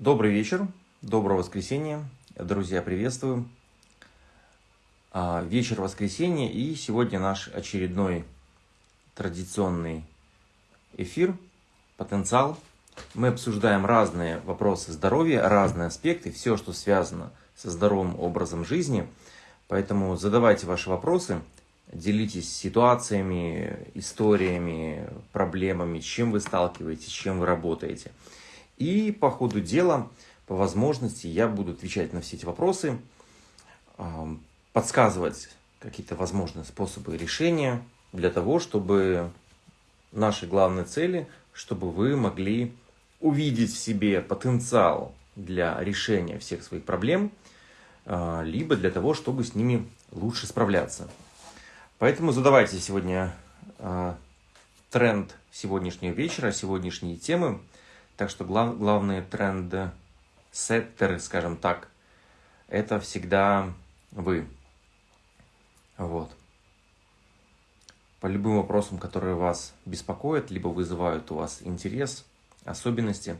Добрый вечер, доброго воскресенья, друзья, приветствую. А, вечер воскресенья и сегодня наш очередной традиционный эфир «Потенциал». Мы обсуждаем разные вопросы здоровья, разные аспекты, все, что связано со здоровым образом жизни. Поэтому задавайте ваши вопросы, делитесь ситуациями, историями, проблемами, чем вы сталкиваетесь, чем вы работаете – и по ходу дела, по возможности, я буду отвечать на все эти вопросы, подсказывать какие-то возможные способы решения для того, чтобы наши главные цели, чтобы вы могли увидеть в себе потенциал для решения всех своих проблем, а, либо для того, чтобы с ними лучше справляться. Поэтому задавайте сегодня а, тренд сегодняшнего вечера, сегодняшние темы – так что глав, главные тренды сеттеры, скажем так, это всегда вы. Вот. По любым вопросам, которые вас беспокоят, либо вызывают у вас интерес, особенности.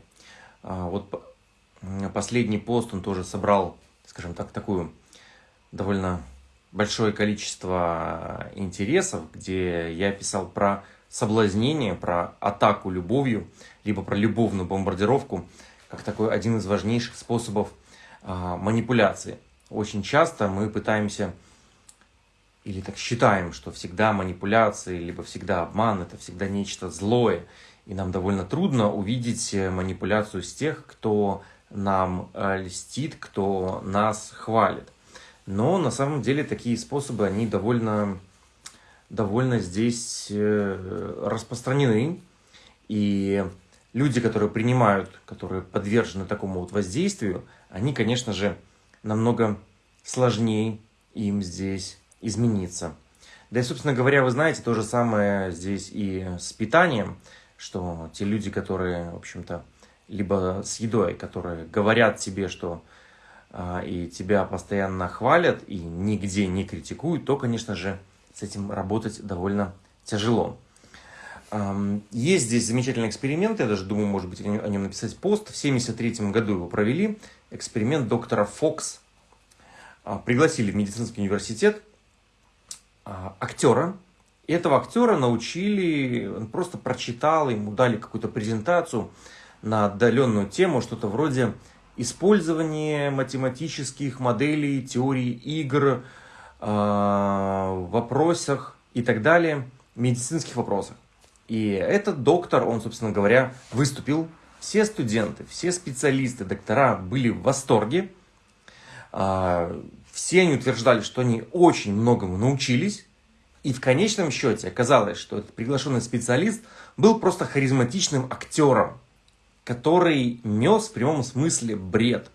А, вот последний пост, он тоже собрал, скажем так, такую довольно большое количество интересов, где я писал про соблазнение, про атаку любовью, либо про любовную бомбардировку, как такой один из важнейших способов а, манипуляции. Очень часто мы пытаемся или так считаем, что всегда манипуляции, либо всегда обман, это всегда нечто злое. И нам довольно трудно увидеть э, манипуляцию с тех, кто нам э, льстит, кто нас хвалит. Но на самом деле такие способы, они довольно довольно здесь э, распространены. И люди, которые принимают, которые подвержены такому вот воздействию, они, конечно же, намного сложнее им здесь измениться. Да и, собственно говоря, вы знаете, то же самое здесь и с питанием, что те люди, которые, в общем-то, либо с едой, которые говорят тебе, что а, и тебя постоянно хвалят и нигде не критикуют, то, конечно же, с этим работать довольно тяжело. Есть здесь замечательный эксперимент, я даже думаю, может быть, о нем написать пост. В 1973 году его провели, эксперимент доктора Фокс. А, пригласили в медицинский университет а, актера. И этого актера научили, он просто прочитал, ему дали какую-то презентацию на отдаленную тему, что-то вроде использования математических моделей, теории игр, вопросах и так далее, медицинских вопросах. И этот доктор, он, собственно говоря, выступил. Все студенты, все специалисты, доктора были в восторге. Э, все они утверждали, что они очень многому научились. И в конечном счете оказалось, что этот приглашенный специалист был просто харизматичным актером, который нес в прямом смысле бред.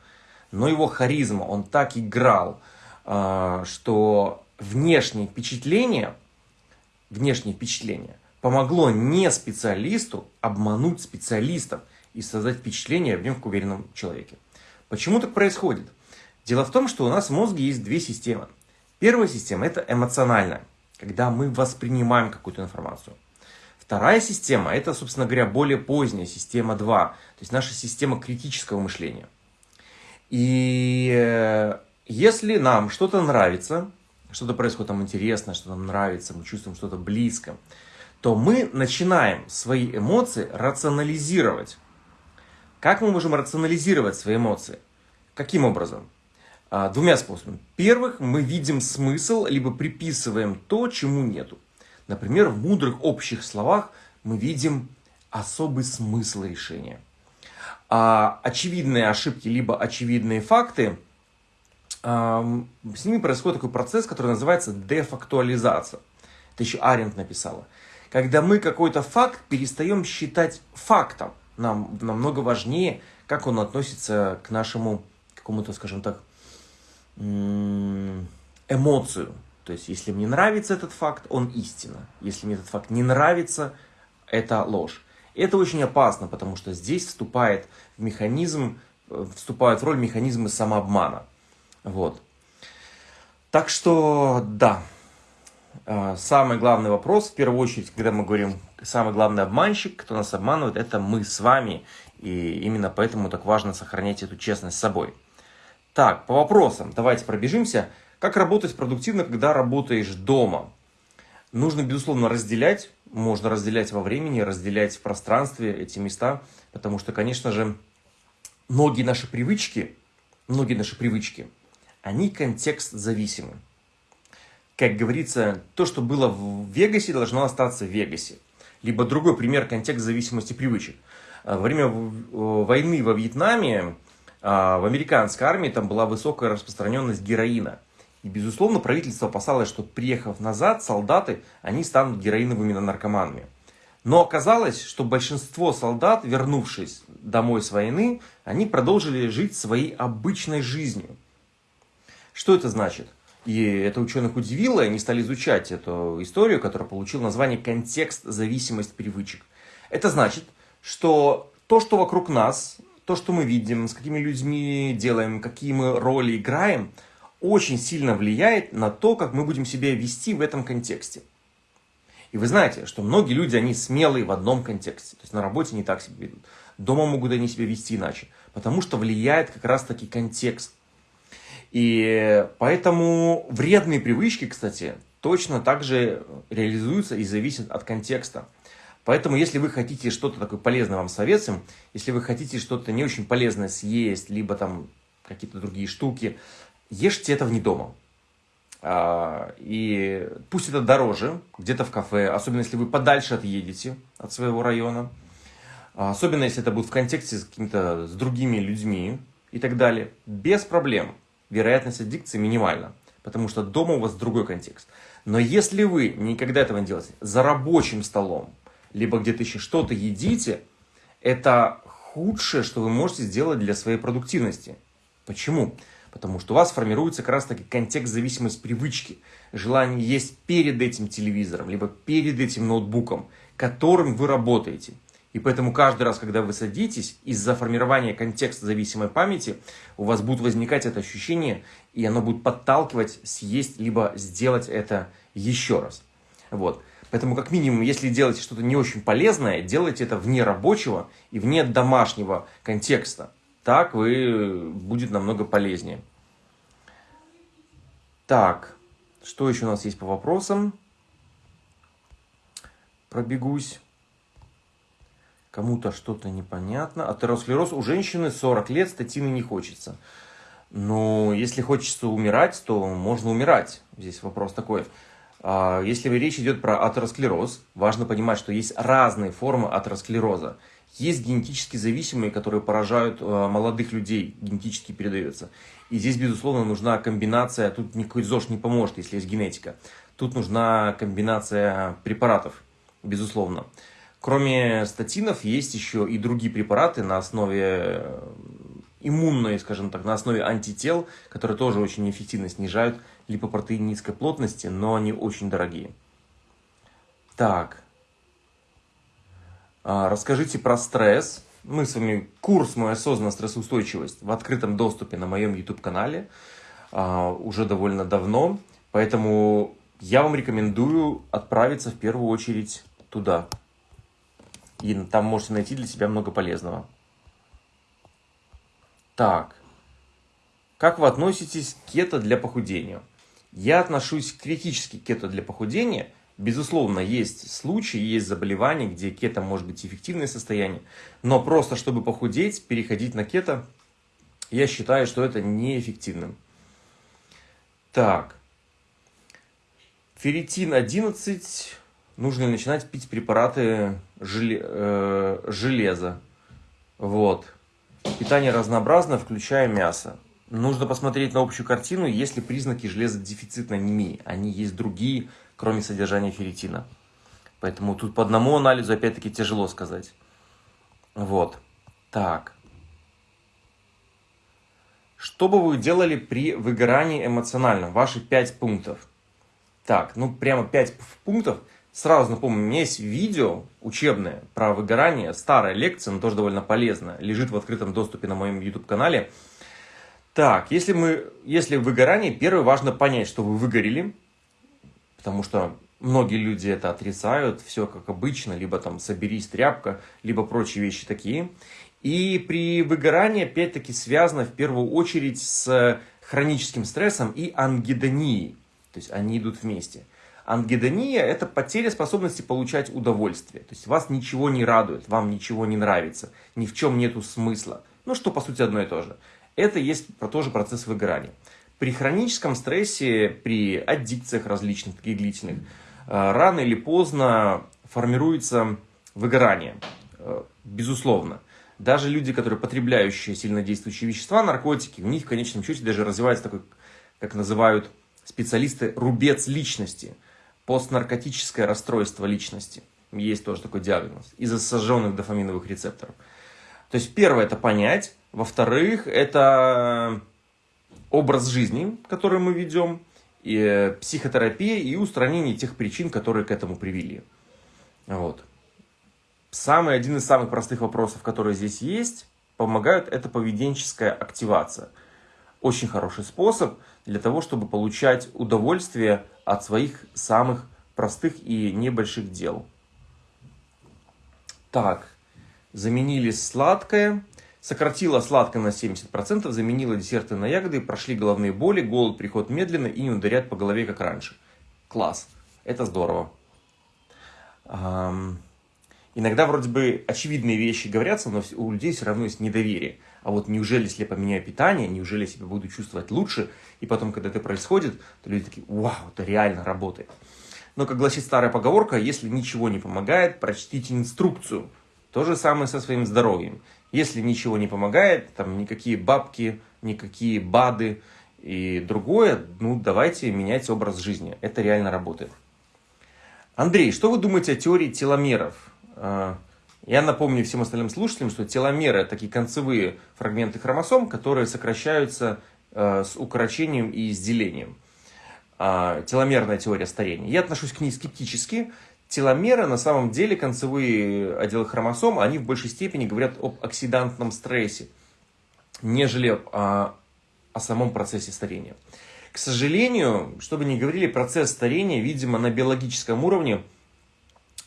Но его харизма, он так играл, что внешнее впечатление, внешнее впечатление помогло не специалисту обмануть специалистов и создать впечатление в нем к уверенном человеке. Почему так происходит? Дело в том, что у нас в мозге есть две системы. Первая система – это эмоциональная, когда мы воспринимаем какую-то информацию. Вторая система – это, собственно говоря, более поздняя система 2, то есть наша система критического мышления. И э, если нам что-то нравится, что-то происходит там интересное, что нам нравится, мы чувствуем что-то близко, то мы начинаем свои эмоции рационализировать. Как мы можем рационализировать свои эмоции? Каким образом? А, двумя способами. Первых, мы видим смысл, либо приписываем то, чему нету. Например, в мудрых общих словах мы видим особый смысл решения. А очевидные ошибки, либо очевидные факты – с ними происходит такой процесс, который называется дефактуализация. Это еще Аренд написала. Когда мы какой-то факт перестаем считать фактом. Нам намного важнее, как он относится к нашему какому-то, скажем так, эмоцию. То есть, если мне нравится этот факт, он истина. Если мне этот факт не нравится, это ложь. это очень опасно, потому что здесь вступает в механизм, э, вступают в роль механизмы самообмана. Вот. Так что, да, а, самый главный вопрос, в первую очередь, когда мы говорим, самый главный обманщик, кто нас обманывает, это мы с вами. И именно поэтому так важно сохранять эту честность с собой. Так, по вопросам. Давайте пробежимся. Как работать продуктивно, когда работаешь дома? Нужно, безусловно, разделять. Можно разделять во времени, разделять в пространстве эти места. Потому что, конечно же, многие наши привычки, многие наши привычки, они контекст зависимы. Как говорится, то, что было в Вегасе, должно остаться в Вегасе. Либо другой пример контекст зависимости привычек. Во время войны во Вьетнаме а, в американской армии там была высокая распространенность героина. И, безусловно, правительство опасалось, что, приехав назад, солдаты, они станут героиновыми наркоманами. Но оказалось, что большинство солдат, вернувшись домой с войны, они продолжили жить своей обычной жизнью. Что это значит? И это ученых удивило, и они стали изучать эту историю, которая получила название «Контекст, зависимость привычек». Это значит, что то, что вокруг нас, то, что мы видим, с какими людьми делаем, какие мы роли играем, очень сильно влияет на то, как мы будем себя вести в этом контексте. И вы знаете, что многие люди, они смелые в одном контексте. То есть на работе не так себя ведут. Дома могут они себя вести иначе. Потому что влияет как раз таки контекст. И поэтому вредные привычки, кстати, точно так же реализуются и зависят от контекста. Поэтому, если вы хотите что-то такое полезное вам советуем, если вы хотите что-то не очень полезное съесть, либо там какие-то другие штуки, ешьте это вне дома. А, и пусть это дороже, где-то в кафе, особенно если вы подальше отъедете от своего района, а, особенно если это будет в контексте с какими-то с другими людьми и так далее, без проблем. Вероятность аддикции минимальна, потому что дома у вас другой контекст. Но если вы никогда этого не делаете, за рабочим столом, либо где-то еще что-то едите, это худшее, что вы можете сделать для своей продуктивности. Почему? Потому что у вас формируется как раз таки контекст зависимость привычки. Желание есть перед этим телевизором, либо перед этим ноутбуком, которым вы работаете. И поэтому каждый раз, когда вы садитесь, из-за формирования контекста зависимой памяти, у вас будет возникать это ощущение, и оно будет подталкивать съесть, либо сделать это еще раз. Вот. Поэтому, как минимум, если делаете что-то не очень полезное, делайте это вне рабочего и вне домашнего контекста. Так вы будет намного полезнее. Так, что еще у нас есть по вопросам? Пробегусь. Кому-то что-то непонятно. Атеросклероз у женщины 40 лет, статины не хочется. Но если хочется умирать, то можно умирать. Здесь вопрос такой. А, если речь идет про атеросклероз, важно понимать, что есть разные формы атеросклероза. Есть генетически зависимые, которые поражают а, молодых людей, генетически передаются. И здесь, безусловно, нужна комбинация, тут никакой ЗОЖ не поможет, если есть генетика. Тут нужна комбинация препаратов, безусловно. Кроме статинов, есть еще и другие препараты на основе иммунной, скажем так, на основе антител, которые тоже очень эффективно снижают липопротеин низкой плотности, но они очень дорогие. Так. А, расскажите про стресс. Мы с вами курс «Моя осознанная стрессоустойчивость» в открытом доступе на моем YouTube-канале а, уже довольно давно. Поэтому я вам рекомендую отправиться в первую очередь туда. И там можете найти для себя много полезного. Так. Как вы относитесь к кето для похудения? Я отношусь критически к кето для похудения. Безусловно, есть случаи, есть заболевания, где кето может быть эффективное состояние. Но просто чтобы похудеть, переходить на кето, я считаю, что это неэффективным. Так. Ферритин 11. Нужно начинать пить препараты э, железа? Вот. Питание разнообразно, включая мясо. Нужно посмотреть на общую картину, есть ли признаки железодефицитной анемии. Они есть другие, кроме содержания ферритина. Поэтому тут по одному анализу, опять-таки, тяжело сказать. Вот. Так. Что бы вы делали при выгорании эмоциональном? Ваши пять пунктов. Так, ну прямо пять пунктов – Сразу напомню, у меня есть видео учебное про выгорание, старая лекция, но тоже довольно полезная, лежит в открытом доступе на моем YouTube-канале. Так, если, мы, если выгорание, первое важно понять, что вы выгорели, потому что многие люди это отрицают, все как обычно, либо там соберись тряпка, либо прочие вещи такие. И при выгорании, опять-таки, связано в первую очередь с хроническим стрессом и ангидонией. То есть они идут вместе. Ангидония – это потеря способности получать удовольствие. То есть вас ничего не радует, вам ничего не нравится, ни в чем нету смысла. Ну, что по сути одно и то же. Это есть тоже процесс выгорания. При хроническом стрессе, при аддикциях различных, таких длительных, э, рано или поздно формируется выгорание. Э, безусловно. Даже люди, которые потребляющие сильнодействующие вещества, наркотики, у них в конечном счете даже развивается такой, как называют специалисты, рубец личности. Постнаркотическое расстройство личности. Есть тоже такой диагноз. Из-за сожженных дофаминовых рецепторов. То есть первое это понять. Во-вторых, это образ жизни, который мы ведем, и э, психотерапия и устранение тех причин, которые к этому привели. Вот. Самый, один из самых простых вопросов, которые здесь есть, помогают, это поведенческая активация. Очень хороший способ для того, чтобы получать удовольствие от своих самых простых и небольших дел. Так, заменили сладкое. Сократила сладкое на 70%, заменила десерты на ягоды, прошли головные боли, голод приходит медленно и не ударяет по голове, как раньше. Класс. Это здорово. Иногда вроде бы очевидные вещи говорятся, но у людей все равно есть недоверие. А вот неужели, если я поменяю питание, неужели я себя буду чувствовать лучше? И потом, когда это происходит, то люди такие, вау, это реально работает. Но, как гласит старая поговорка, если ничего не помогает, прочтите инструкцию. То же самое со своим здоровьем. Если ничего не помогает, там никакие бабки, никакие БАДы и другое, ну давайте менять образ жизни. Это реально работает. Андрей, что вы думаете о теории теломеров? Я напомню всем остальным слушателям, что теломеры – такие концевые фрагменты хромосом, которые сокращаются а, с укорочением и с делением. А, теломерная теория старения. Я отношусь к ней скептически. Теломеры, на самом деле, концевые отделы хромосом, они в большей степени говорят об оксидантном стрессе, нежели о, о самом процессе старения. К сожалению, чтобы не говорили, процесс старения, видимо, на биологическом уровне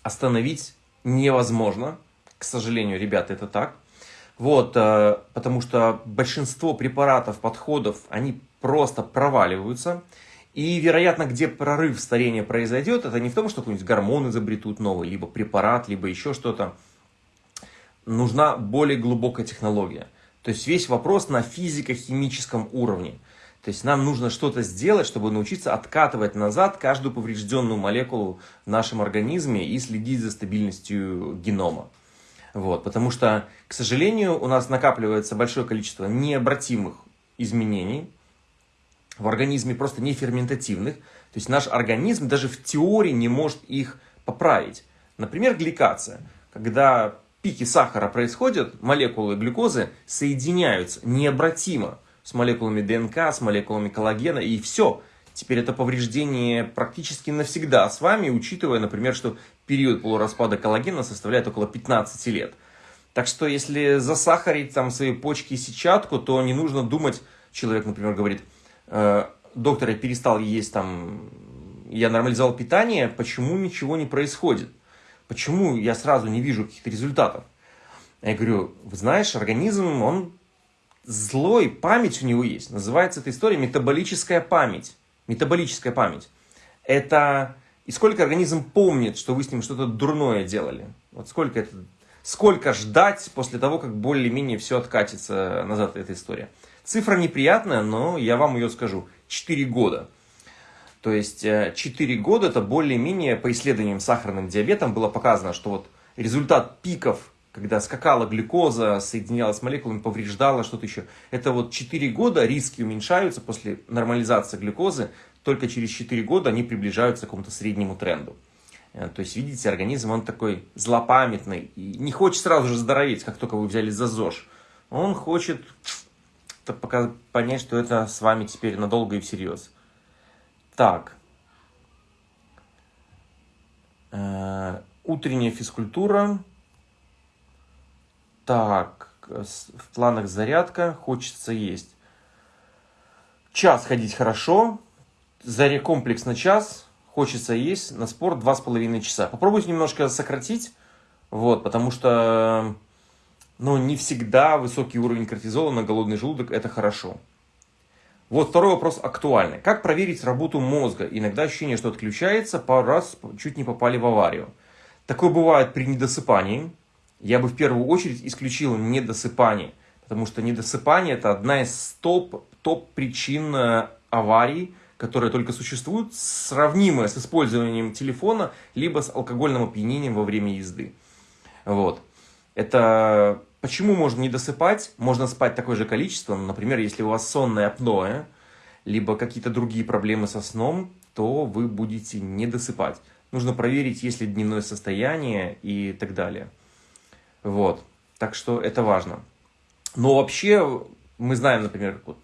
остановить невозможно. К сожалению, ребята, это так. Вот, э, потому что большинство препаратов, подходов, они просто проваливаются. И, вероятно, где прорыв старения произойдет, это не в том, что какой-нибудь гормон изобретут новый, либо препарат, либо еще что-то. Нужна более глубокая технология. То есть весь вопрос на физико-химическом уровне. То есть нам нужно что-то сделать, чтобы научиться откатывать назад каждую поврежденную молекулу в нашем организме и следить за стабильностью генома. Вот, потому что, к сожалению, у нас накапливается большое количество необратимых изменений, в организме просто не ферментативных. То есть наш организм даже в теории не может их поправить. Например, гликация. Когда пики сахара происходят, молекулы глюкозы соединяются необратимо с молекулами ДНК, с молекулами коллагена, и все. Теперь это повреждение практически навсегда с вами, учитывая, например, что период полураспада коллагена составляет около 15 лет. Так что, если засахарить там свои почки и сетчатку, то не нужно думать, человек, например, говорит, Э, доктор, я перестал есть там, я нормализовал питание, почему ничего не происходит? Почему я сразу не вижу каких-то результатов? Я говорю, знаешь, организм, он злой, память у него есть. Называется эта история метаболическая память. Метаболическая память. Это и сколько организм помнит, что вы с ним что-то дурное делали. Вот сколько это, сколько ждать после того, как более-менее все откатится назад эта история. Цифра неприятная, но я вам ее скажу. 4 года. То есть 4 э, года это более-менее по исследованиям сахарным диабетом было показано, что вот результат пиков, когда скакала глюкоза, соединялась с молекулами, повреждала что-то еще. Это вот 4 года риски уменьшаются после нормализации глюкозы, только через 4 года они приближаются к какому-то среднему тренду. Э, то есть, видите, организм, он такой злопамятный и не хочет сразу же здороветь, как только вы взяли за ЗОЖ. Он хочет пока понять, что это с вами теперь надолго и всерьез. Так. Э, утренняя физкультура. Так, в планах зарядка, хочется есть. Час ходить хорошо, заре комплекс на час, хочется есть, на спорт два с половиной часа. Попробуйте немножко сократить, вот, потому что но не всегда высокий уровень кортизола на голодный желудок – это хорошо. Вот второй вопрос актуальный. Как проверить работу мозга? Иногда ощущение, что отключается, пару раз чуть не попали в аварию. Такое бывает при недосыпании. Я бы в первую очередь исключил недосыпание, потому что недосыпание – это одна из топ, топ причин э, аварий, которые только существуют, сравнимые с использованием телефона, либо с алкогольным опьянением во время езды. Вот. Это почему можно не досыпать? Можно спать такое же количество. Например, если у вас сонное апноэ, либо какие-то другие проблемы со сном, то вы будете не досыпать. Нужно проверить, есть ли дневное состояние и так далее. Вот. Так что это важно. Но вообще, мы знаем, например, вот,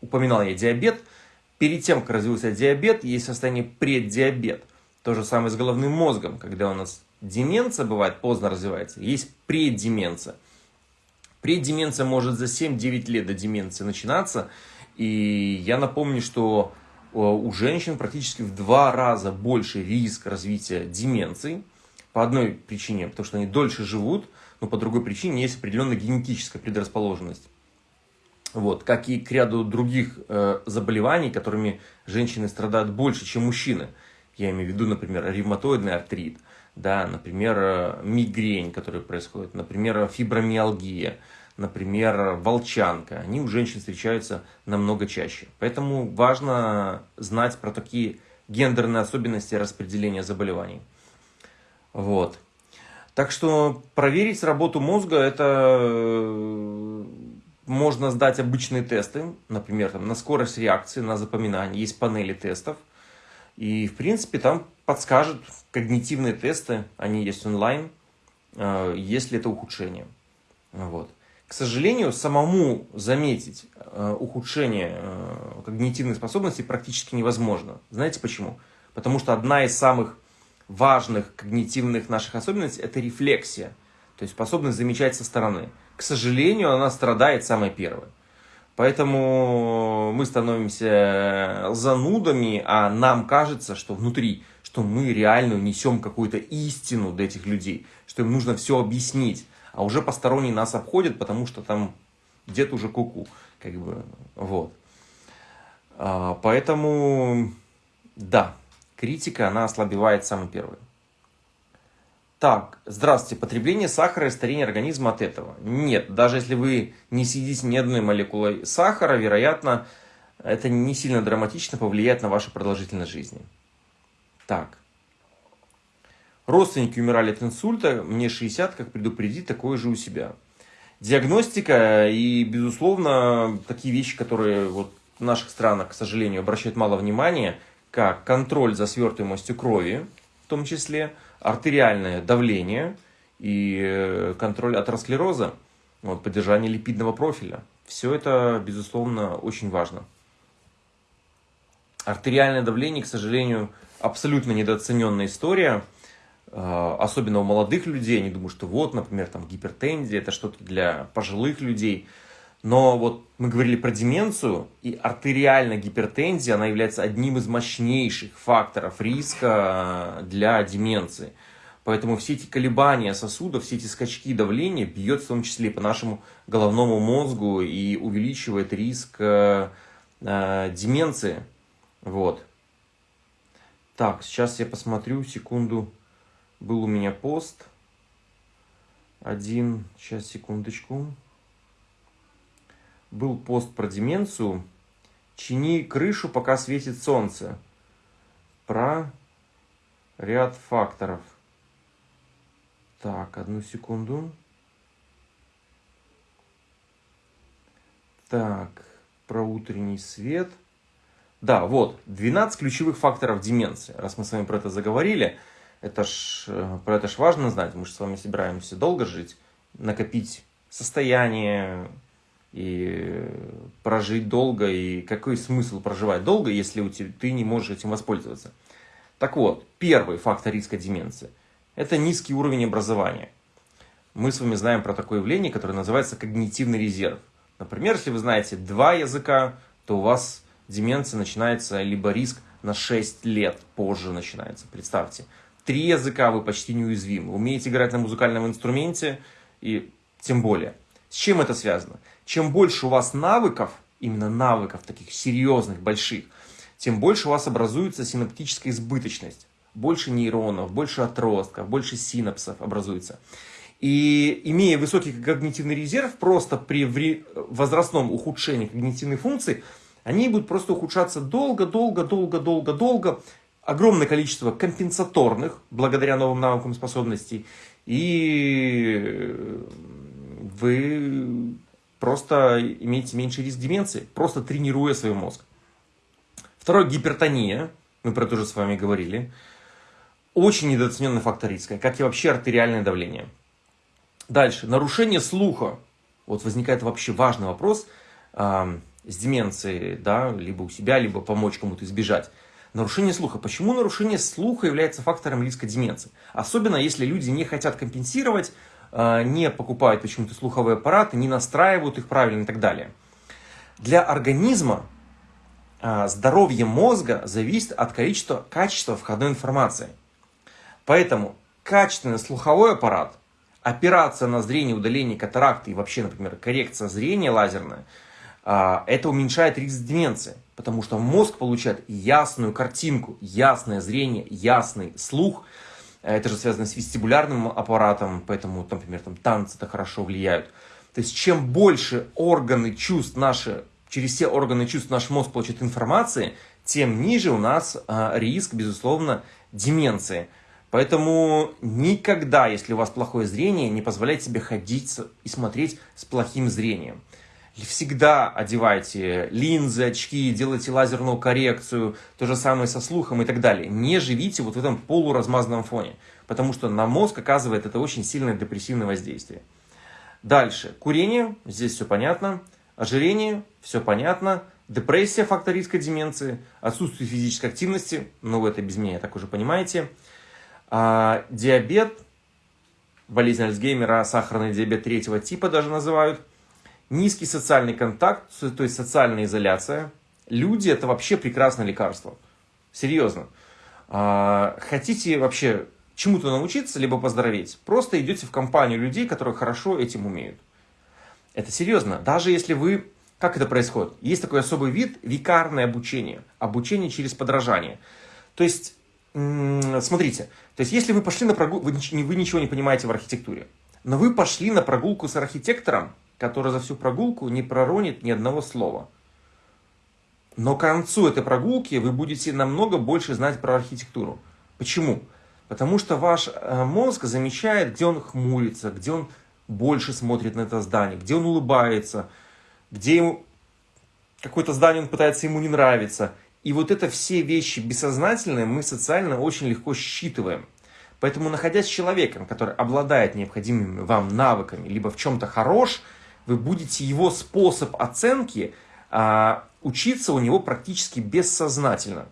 упоминал я диабет. Перед тем, как развился диабет, есть состояние преддиабет. То же самое с головным мозгом, когда у нас деменция бывает, поздно развивается, есть преддеменция. Преддеменция может за 7-9 лет до деменции начинаться. И я напомню, что э, у женщин практически в два раза больше риск развития деменции. По одной причине, потому что они дольше живут, но по другой причине есть определенная генетическая предрасположенность. Вот, как и к ряду других э, заболеваний, которыми женщины страдают больше, чем мужчины. Я имею в виду, например, ревматоидный артрит, да, например, э, мигрень, которая происходит, например, фибромиалгия, например, волчанка. Они у женщин встречаются намного чаще. Поэтому важно знать про такие гендерные особенности распределения заболеваний. Вот. Так что проверить работу мозга, это э, можно сдать обычные тесты, например, там, на скорость реакции, на запоминание. Есть панели тестов. И, в принципе, там подскажут когнитивные тесты, они есть онлайн, э, если это ухудшение. Вот. К сожалению, самому заметить э, ухудшение когнитивных способностей практически невозможно. Знаете почему? Потому что одна из самых важных когнитивных наших особенностей – это рефлексия, то есть способность замечать со стороны. К сожалению, она страдает самой первой. Поэтому мы становимся занудами, а нам кажется, что внутри, что мы реально несем какую-то истину для этих людей, что им нужно все объяснить, а уже посторонние нас обходят, потому что там где-то уже куку, как бы, вот. А, поэтому, да, критика, она ослабевает самый первый. Так, здравствуйте, потребление сахара и старение организма от этого? Нет, даже если вы не съедите ни одной молекулой сахара, вероятно, это не сильно драматично повлияет на вашу продолжительность жизни. Так. Родственники умирали от инсульта, мне 60, как предупредить такое же у себя. Диагностика и, безусловно, такие вещи, которые вот в наших странах, к сожалению, обращают мало внимания – как контроль за свертываемостью крови, в том числе артериальное давление и э, контроль атеросклероза, вот, поддержание липидного профиля. Все это, безусловно, очень важно. Артериальное давление, к сожалению, абсолютно недооцененная история, э, особенно у молодых людей. Они думают, что вот, например, там гипертензия, это что-то для пожилых людей – но вот мы говорили про деменцию, и артериальная гипертензия, она является одним из мощнейших факторов риска для деменции. Поэтому все эти колебания сосудов, все эти скачки давления бьет в том числе по нашему головному мозгу и увеличивает риск э, э, деменции. Вот. Так, сейчас я посмотрю, секунду. Был у меня пост. Один, сейчас, секундочку был пост про деменцию. Чини крышу, пока светит солнце. Про ряд факторов. Так, одну секунду. Так, про утренний свет. Да, вот, 12 ключевых факторов деменции. Раз мы с вами про это заговорили, это ж, э, про это ж важно знать. Мы же с вами собираемся долго жить, накопить состояние, и прожить долго, и какой смысл проживать долго, если у тебя, ты не можешь этим воспользоваться. Так вот, первый фактор риска деменции – это низкий уровень образования. Мы с вами знаем про такое явление, которое называется когнитивный резерв. Например, если вы знаете два языка, то у вас деменция начинается, либо риск на 6 лет позже начинается, представьте. Три языка вы почти неуязвимы. Умеете играть на музыкальном инструменте, и тем более. С чем это связано? Чем больше у вас навыков, именно навыков таких серьезных, больших, тем больше у вас образуется синаптическая избыточность. Больше нейронов, больше отростков, больше синапсов образуется. И имея высокий когнитивный резерв, просто при возрастном ухудшении когнитивной функции, они будут просто ухудшаться долго, долго, долго, долго, долго. Огромное количество компенсаторных, благодаря новым навыкам способностей. И вы просто имеете меньший риск деменции, просто тренируя свой мозг. Второе, гипертония. Мы про это уже с вами говорили. Очень недооцененный фактор риска, как и вообще артериальное давление. Дальше. Нарушение слуха. Вот возникает вообще важный вопрос э, с деменцией, да, либо у себя, либо помочь кому-то избежать. Нарушение слуха. Почему нарушение слуха является фактором риска деменции? Особенно если люди не хотят компенсировать, не покупают почему-то слуховые аппараты, не настраивают их правильно и так далее. Для организма э, здоровье мозга зависит от количества, качества входной информации. Поэтому качественный слуховой аппарат – операция на зрение, удаление катаракты и вообще, например, коррекция зрения лазерная, а, это уменьшает риск деменции, потому что мозг получает ясную картинку, ясное зрение, ясный слух. Это же связано с вестибулярным аппаратом, поэтому, например, там танцы это хорошо влияют. То есть, чем больше органы чувств наши, через все органы чувств наш мозг получит информации, тем ниже у нас а, риск, безусловно, деменции. Поэтому никогда, если у вас плохое зрение, не позволяйте себе ходить и смотреть с плохим зрением. Всегда одевайте линзы, очки, делайте лазерную коррекцию, то же самое со слухом и так далее. Не живите вот в этом полуразмазанном фоне, потому что на мозг оказывает это очень сильное депрессивное воздействие. Дальше. Курение, здесь все понятно. Ожирение, все понятно. Депрессия, фактор риска деменции. Отсутствие физической активности, ну вы это без меня так уже понимаете. А, диабет, болезнь Альцгеймера, сахарный диабет третьего типа даже называют. Низкий социальный контакт, то есть социальная изоляция. Люди это вообще прекрасное лекарство. Серьезно. А, хотите вообще чему-то научиться, либо поздороветь, просто идете в компанию людей, которые хорошо этим умеют. Это серьезно. Даже если вы... Как это происходит? Есть такой особый вид викарное обучение. Обучение через подражание. То есть смотрите, то есть если вы пошли на прогулку, вы, вы ничего не понимаете в архитектуре, но вы пошли на прогулку с архитектором, который за всю прогулку не проронит ни одного слова. Но к концу этой прогулки вы будете намного больше знать про архитектуру. Почему? Потому что ваш э, мозг замечает, где он хмурится, где он больше смотрит на это здание, где он улыбается, где ему какое-то здание он пытается ему не нравиться – и вот это все вещи бессознательные мы социально очень легко считываем. Поэтому, находясь с человеком, который обладает необходимыми вам навыками, либо в чем-то хорош, вы будете его способ оценки а, учиться у него практически бессознательно.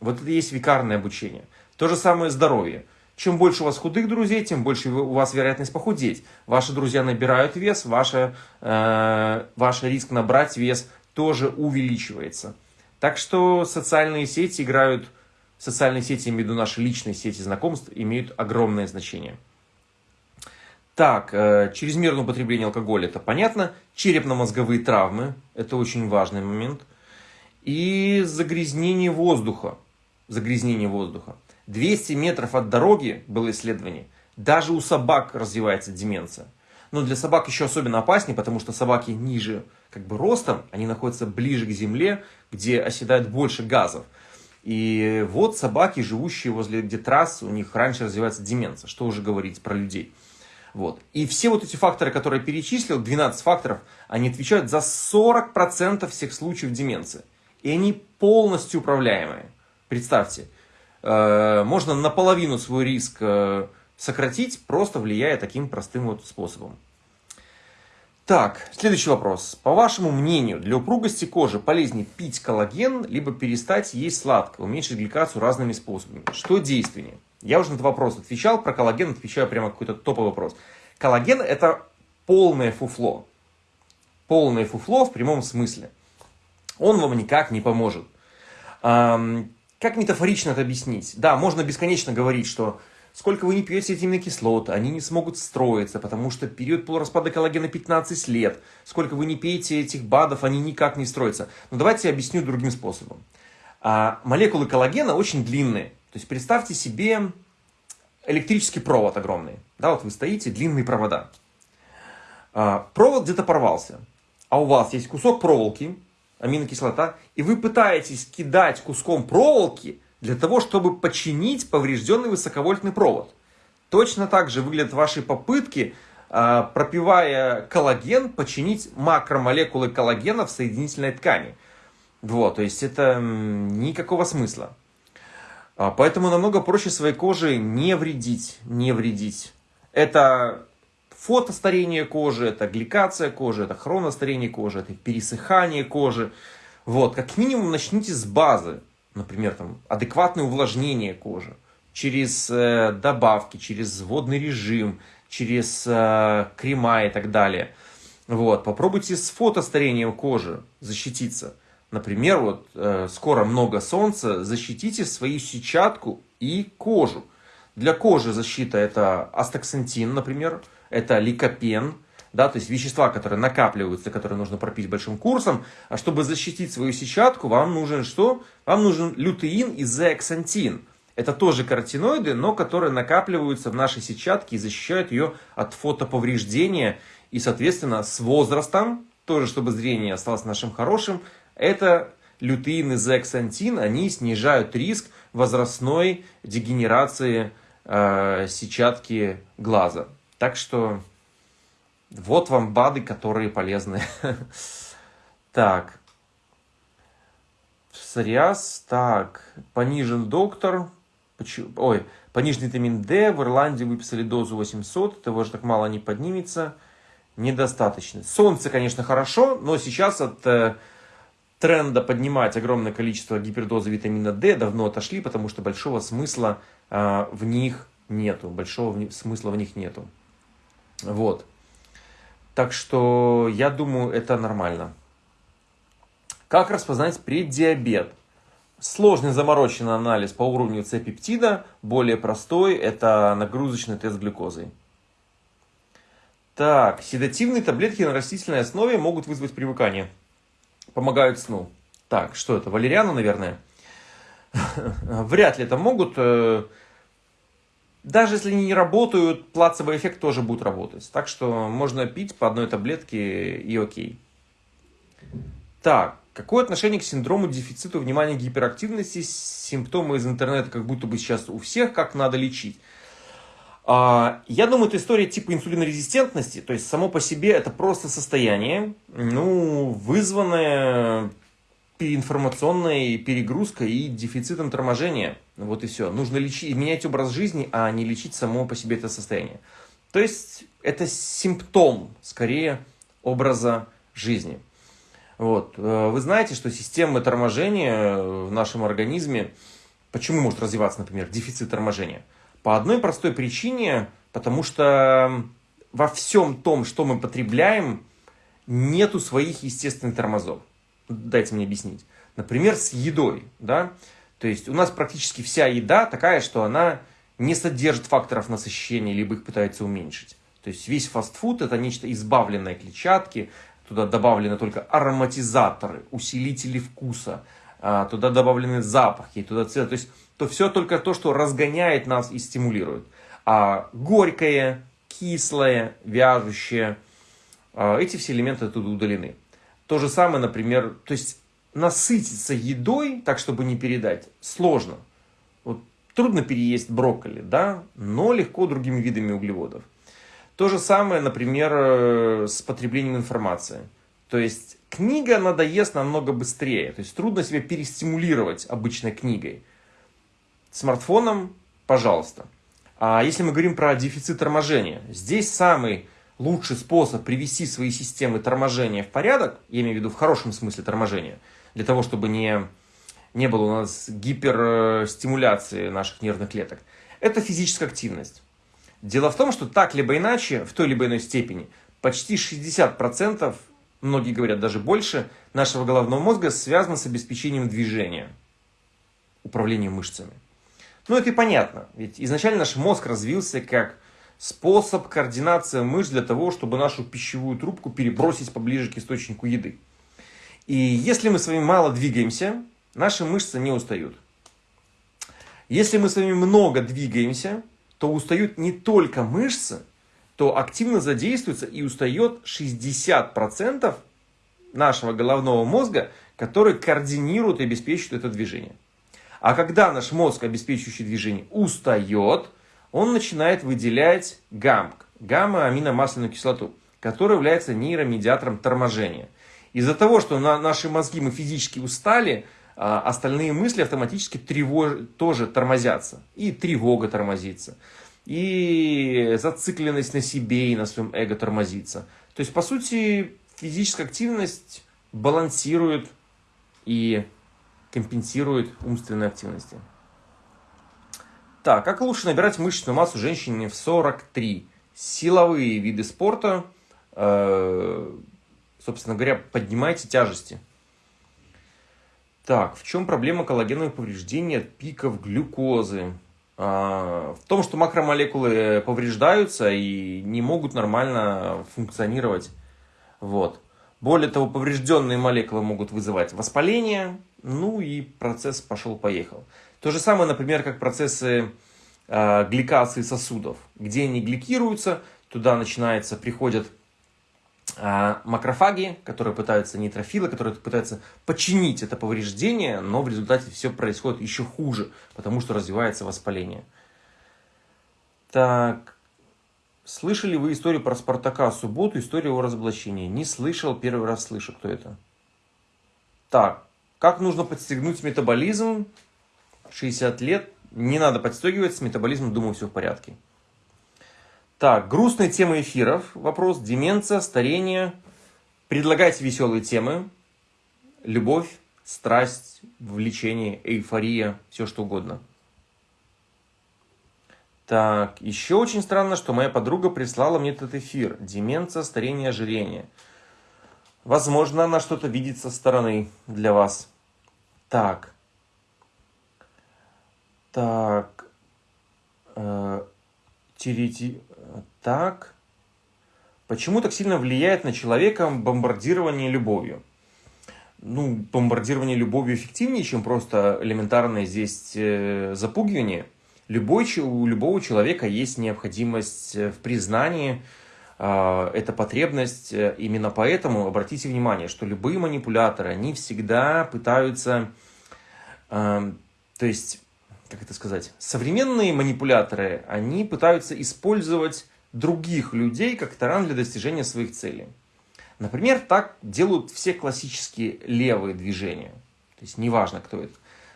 Вот это и есть викарное обучение. То же самое здоровье. Чем больше у вас худых друзей, тем больше у вас вероятность похудеть. Ваши друзья набирают вес, ваш, э, ваш риск набрать вес тоже увеличивается. Так что социальные сети играют, социальные сети, имею в виду наши личные сети знакомств, имеют огромное значение. Так, э, чрезмерное употребление алкоголя, это понятно. Черепно-мозговые травмы, это очень важный момент. И загрязнение воздуха. Загрязнение воздуха. 200 метров от дороги было исследование. Даже у собак развивается деменция. Но для собак еще особенно опаснее, потому что собаки ниже как бы ростом, они находятся ближе к земле, где оседает больше газов. И вот собаки, живущие возле где трасс, у них раньше развивается деменция. Что уже говорить про людей. Вот. И все вот эти факторы, которые я перечислил, 12 факторов, они отвечают за 40% всех случаев деменции. И они полностью управляемые. Представьте, э, можно наполовину свой риск э, сократить, просто влияя таким простым вот способом. Так, следующий вопрос. По вашему мнению, для упругости кожи полезнее пить коллаген, либо перестать есть сладкое, уменьшить гликацию разными способами? Что действеннее? Я уже на этот вопрос отвечал, про коллаген отвечаю прямо какой-то топовый вопрос. Коллаген это полное фуфло. Полное фуфло в прямом смысле. Он вам никак не поможет. Как метафорично это объяснить? Да, можно бесконечно говорить, что сколько вы не пьете эти аминокислоты, они не смогут строиться, потому что период полураспада коллагена 15 лет. Сколько вы не пьете этих БАДов, они никак не строятся. Но давайте я объясню другим способом. А, молекулы коллагена очень длинные. То есть представьте себе электрический провод огромный. Да, вот вы стоите, длинные провода. А, провод где-то порвался, а у вас есть кусок проволоки, аминокислота, и вы пытаетесь кидать куском проволоки для того, чтобы починить поврежденный высоковольтный провод. Точно так же выглядят ваши попытки, а, пропивая коллаген, починить макромолекулы коллагена в соединительной ткани. Вот, то есть это никакого смысла. А, поэтому намного проще своей коже не вредить, не вредить. Это фотостарение кожи, это гликация кожи, это хроностарение кожи, это пересыхание кожи. Вот, как минимум начните с базы, например, там, адекватное увлажнение кожи через э, добавки, через водный режим, через э, крема и так далее. Вот, попробуйте с фотостарением кожи защититься. Например, вот э, скоро много солнца, защитите свою сетчатку и кожу. Для кожи защита это астаксантин, например, это ликопен, да, то есть вещества, которые накапливаются, которые нужно пропить большим курсом. А чтобы защитить свою сетчатку, вам нужен что? Вам нужен лютеин и зеаксантин. Это тоже каротиноиды, но которые накапливаются в нашей сетчатке и защищают ее от фотоповреждения. И, соответственно, с возрастом, тоже чтобы зрение осталось нашим хорошим, это лютеин и зеаксантин, они снижают риск возрастной дегенерации э, сетчатки глаза. Так что вот вам БАДы, которые полезны. Так. Псориаз. Так. Понижен доктор. Ой, пониженный витамин D. В Ирландии выписали дозу 800. Того же так мало не поднимется. Недостаточно. Солнце, конечно, хорошо, но сейчас от э, тренда поднимать огромное количество гипердозы витамина D давно отошли, потому что большого смысла э, в них нету. Большого смысла в них нету. Вот. Так что я думаю, это нормально. Как распознать преддиабет? Сложный замороченный анализ по уровню С-пептида, более простой, это нагрузочный тест глюкозой. Так, седативные таблетки на растительной основе могут вызвать привыкание. Помогают сну. Так, что это, валериана, наверное? Вряд ли это могут. Э, даже если они не работают, плацебо эффект тоже будет работать. Так что можно пить по одной таблетке и окей. Так, какое отношение к синдрому дефицита внимания гиперактивности? Симптомы из интернета как будто бы сейчас у всех, как надо лечить. А, я думаю, это история типа инсулинорезистентности, то есть само по себе это просто состояние, ну, вызванное информационной перегрузкой и дефицитом торможения. Вот и все. Нужно лечить, менять образ жизни, а не лечить само по себе это состояние. То есть это симптом, скорее, образа жизни. Вот. Э, вы знаете, что система торможения в нашем организме, почему может развиваться, например, дефицит торможения? По одной простой причине, потому что во всем том, что мы потребляем, нету своих естественных тормозов дайте мне объяснить. Например, с едой, да, то есть у нас практически вся еда такая, что она не содержит факторов насыщения, либо их пытается уменьшить. То есть весь фастфуд это нечто избавленное клетчатки, туда добавлены только ароматизаторы, усилители вкуса, а, туда добавлены запахи, туда цвет. То есть то все только то, что разгоняет нас и стимулирует. А горькое, кислое, вяжущее, а, эти все элементы оттуда удалены. То же самое, например, то есть насытиться едой, так чтобы не передать, сложно. Вот трудно переесть брокколи, да, но легко другими видами углеводов. То же самое, например, э, с потреблением информации. То есть книга надоест намного быстрее. То есть трудно себя перестимулировать обычной книгой. Смартфоном, пожалуйста. А если мы говорим про дефицит торможения, здесь самый лучший способ привести свои системы торможения в порядок, я имею в виду в хорошем смысле торможения, для того, чтобы не, не было у нас гиперстимуляции наших нервных клеток, это физическая активность. Дело в том, что так либо иначе, в той либо иной степени, почти 60%, многие говорят даже больше, нашего головного мозга связано с обеспечением движения, управлением мышцами. Ну, это и понятно. Ведь изначально наш мозг развился как способ координации мышц для того, чтобы нашу пищевую трубку перебросить поближе к источнику еды. И если мы с вами мало двигаемся, наши мышцы не устают. Если мы с вами много двигаемся, то устают не только мышцы, то активно задействуется и устает 60% нашего головного мозга, который координирует и обеспечивает это движение. А когда наш мозг, обеспечивающий движение, устает, он начинает выделять ГАМК, гамма-аминомасляную кислоту, которая является нейромедиатором торможения. Из-за того, что на наши мозги мы физически устали, а, остальные мысли автоматически тревож... тоже тормозятся. И тревога тормозится. И зацикленность на себе и на своем эго тормозится. То есть, по сути, физическая активность балансирует и компенсирует умственные активности. Так, как лучше набирать мышечную массу женщине в 43? Силовые виды спорта, э, собственно говоря, поднимайте тяжести. Так, в чем проблема коллагеновых повреждений от пиков глюкозы? А, в том, что макромолекулы повреждаются и не могут нормально функционировать. Вот. Более того, поврежденные молекулы могут вызывать воспаление, ну и процесс пошел-поехал. То же самое, например, как процессы э, гликации сосудов, где они гликируются, туда начинается, приходят э, макрофаги, которые пытаются, нейтрофилы, которые пытаются починить это повреждение, но в результате все происходит еще хуже, потому что развивается воспаление. Так, Слышали вы историю про Спартака субботу, историю о разоблачении? Не слышал, первый раз слышу, кто это. Так, как нужно подстегнуть метаболизм? 60 лет. Не надо подстегивать, с метаболизмом, думаю, все в порядке. Так, грустные темы эфиров. Вопрос. Деменция, старение. Предлагайте веселые темы. Любовь, страсть, влечение, эйфория, все что угодно. Так, еще очень странно, что моя подруга прислала мне этот эфир. Деменция, старение, ожирение. Возможно, она что-то видит со стороны для вас. Так. Так. Э. Так. Почему так сильно влияет на человека бомбардирование любовью? Ну, бомбардирование любовью эффективнее, чем просто элементарное здесь э, запугивание – Любой, у любого человека есть необходимость э, в признании, это потребность. Э, именно поэтому обратите внимание, что любые манипуляторы, они всегда пытаются, то есть, как это сказать, современные манипуляторы, они пытаются использовать других людей как таран для достижения своих целей. Например, так делают все классические левые движения. То есть, неважно, кто это.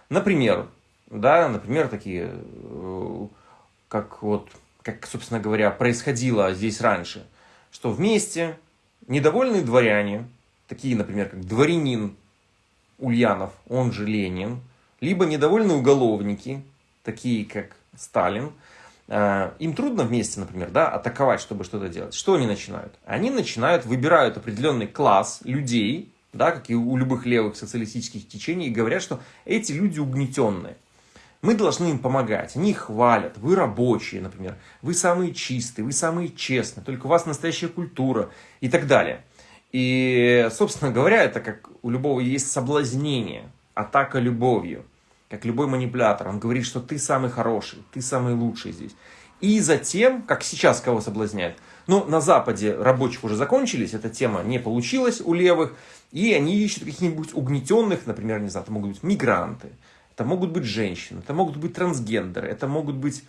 Например, да, например, такие, э, как вот, как, собственно говоря, происходило здесь раньше, что вместе недовольные дворяне, такие, например, как дворянин Ульянов, он же Ленин, либо недовольные уголовники, такие как Сталин, э, им трудно вместе, например, да, атаковать, чтобы что-то делать. Что они начинают? Они начинают, выбирают определенный класс людей, да, как и у любых левых социалистических течений, и говорят, что эти люди угнетенные. Мы должны им помогать. Они их хвалят. Вы рабочие, например. Вы самые чистые, вы самые честные. Только у вас настоящая культура и так далее. И, собственно говоря, это как у любого есть соблазнение, атака любовью. Как любой манипулятор. Он говорит, что ты самый хороший, ты самый лучший здесь. И затем, как сейчас кого соблазняют, ну, на Западе рабочих уже закончились, эта тема не получилась у левых, и они ищут каких-нибудь угнетенных, например, не знаю, это могут быть мигранты, это могут быть женщины, это могут быть трансгендеры, это могут быть,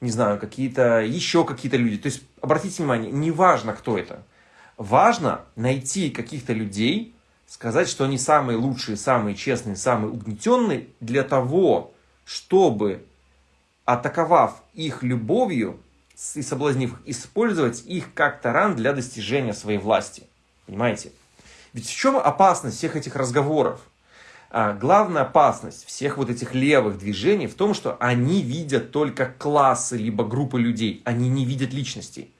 не знаю, какие-то, еще какие-то люди. То есть, обратите внимание, не важно, кто это. Важно найти каких-то людей, сказать, что они самые лучшие, самые честные, самые угнетенные, для того, чтобы, атаковав их любовью и соблазнив их, использовать их как таран для достижения своей власти. Понимаете? Ведь в чем опасность всех этих разговоров? А главная опасность всех вот этих левых движений в том, что они видят только классы либо группы людей, они не видят личностей.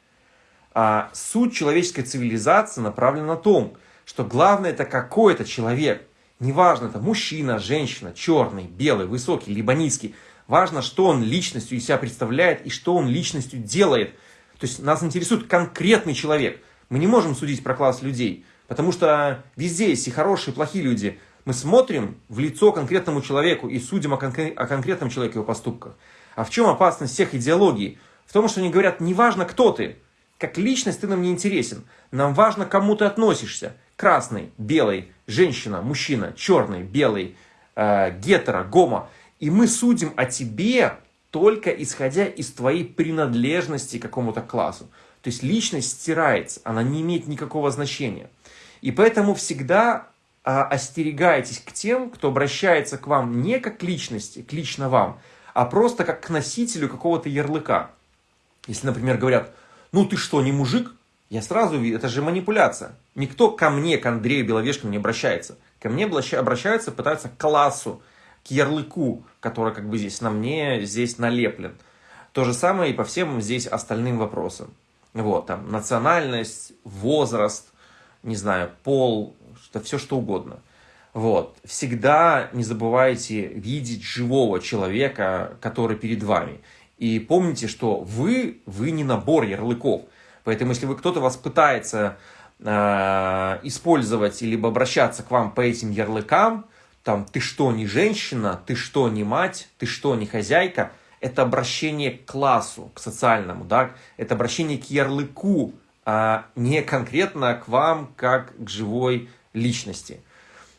А суть человеческой цивилизации направлена на том, что главное это какой-то человек, неважно это мужчина, женщина, черный, белый, высокий, либо низкий, Важно, что он личностью из себя представляет и что он личностью делает. То есть нас интересует конкретный человек. Мы не можем судить про класс людей, потому что везде есть и хорошие, и плохие люди. Мы смотрим в лицо конкретному человеку и судим о, конкрет, о конкретном человеке, его поступках. А в чем опасность всех идеологий? В том, что они говорят, неважно, кто ты, как личность ты нам не интересен. Нам важно, к кому ты относишься. Красный, белый, женщина, мужчина, черный, белый, э, гетеро, гомо. И мы судим о тебе только исходя из твоей принадлежности к какому-то классу. То есть личность стирается, она не имеет никакого значения. И поэтому всегда остерегайтесь к тем, кто обращается к вам не как к личности, к лично вам, а просто как к носителю какого-то ярлыка. Если, например, говорят, ну ты что, не мужик? Я сразу вижу, это же манипуляция. Никто ко мне, к Андрею Беловешкину не обращается. Ко мне обращаются, пытаются к классу, к ярлыку, который как бы здесь на мне, здесь налеплен. То же самое и по всем здесь остальным вопросам. Вот, там, национальность, возраст, не знаю, пол, что, все что угодно. Вот. Всегда не забывайте видеть живого человека, который перед вами. И помните, что вы, вы не набор ярлыков. Поэтому, если вы кто-то вас пытается э, использовать, либо обращаться к вам по этим ярлыкам, там, ты что, не женщина, ты что, не мать, ты что, не хозяйка, это обращение к классу, к социальному, да, это обращение к ярлыку, а не конкретно к вам, как к живой личности.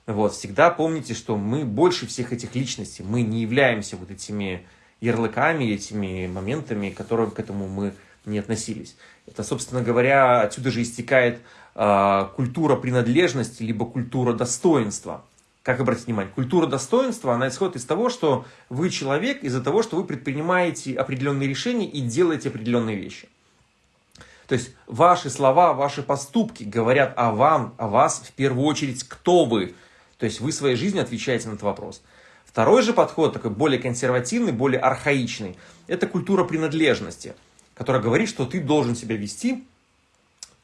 Вот, всегда помните, что мы больше всех этих личностей, мы не являемся вот этими ярлыками, этими моментами, к которым к этому мы не относились. Это, собственно говоря, отсюда же истекает э, культура принадлежности, либо культура достоинства. Как обратить внимание? Культура достоинства, она исходит из того, что вы человек из-за того, что вы предпринимаете определенные решения и делаете определенные вещи. То есть ваши слова, ваши поступки говорят о вам, о вас в первую очередь, кто вы. То есть вы своей жизнью отвечаете на этот вопрос. Второй же подход, такой более консервативный, более архаичный, это культура принадлежности, которая говорит, что ты должен себя вести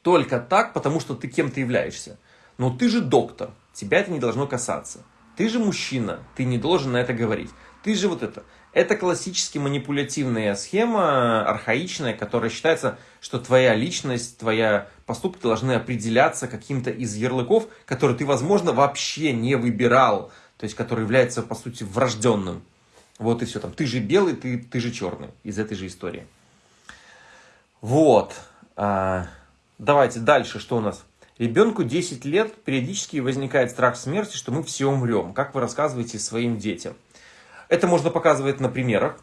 только так, потому что ты кем-то являешься. Но ты же доктор, тебя это не должно касаться. Ты же мужчина, ты не должен на это говорить. Ты же вот это. Это классически манипулятивная схема, архаичная, которая считается, что твоя личность, твоя поступки должны определяться каким-то из ярлыков, которые ты, возможно, вообще не выбирал то есть который является, по сути, врожденным. Вот и все там. Ты же белый, ты, ты же черный. Из этой же истории. Вот. А, давайте дальше, что у нас? Ребенку 10 лет, периодически возникает страх смерти, что мы все умрем. Как вы рассказываете своим детям? Это можно показывать на примерах.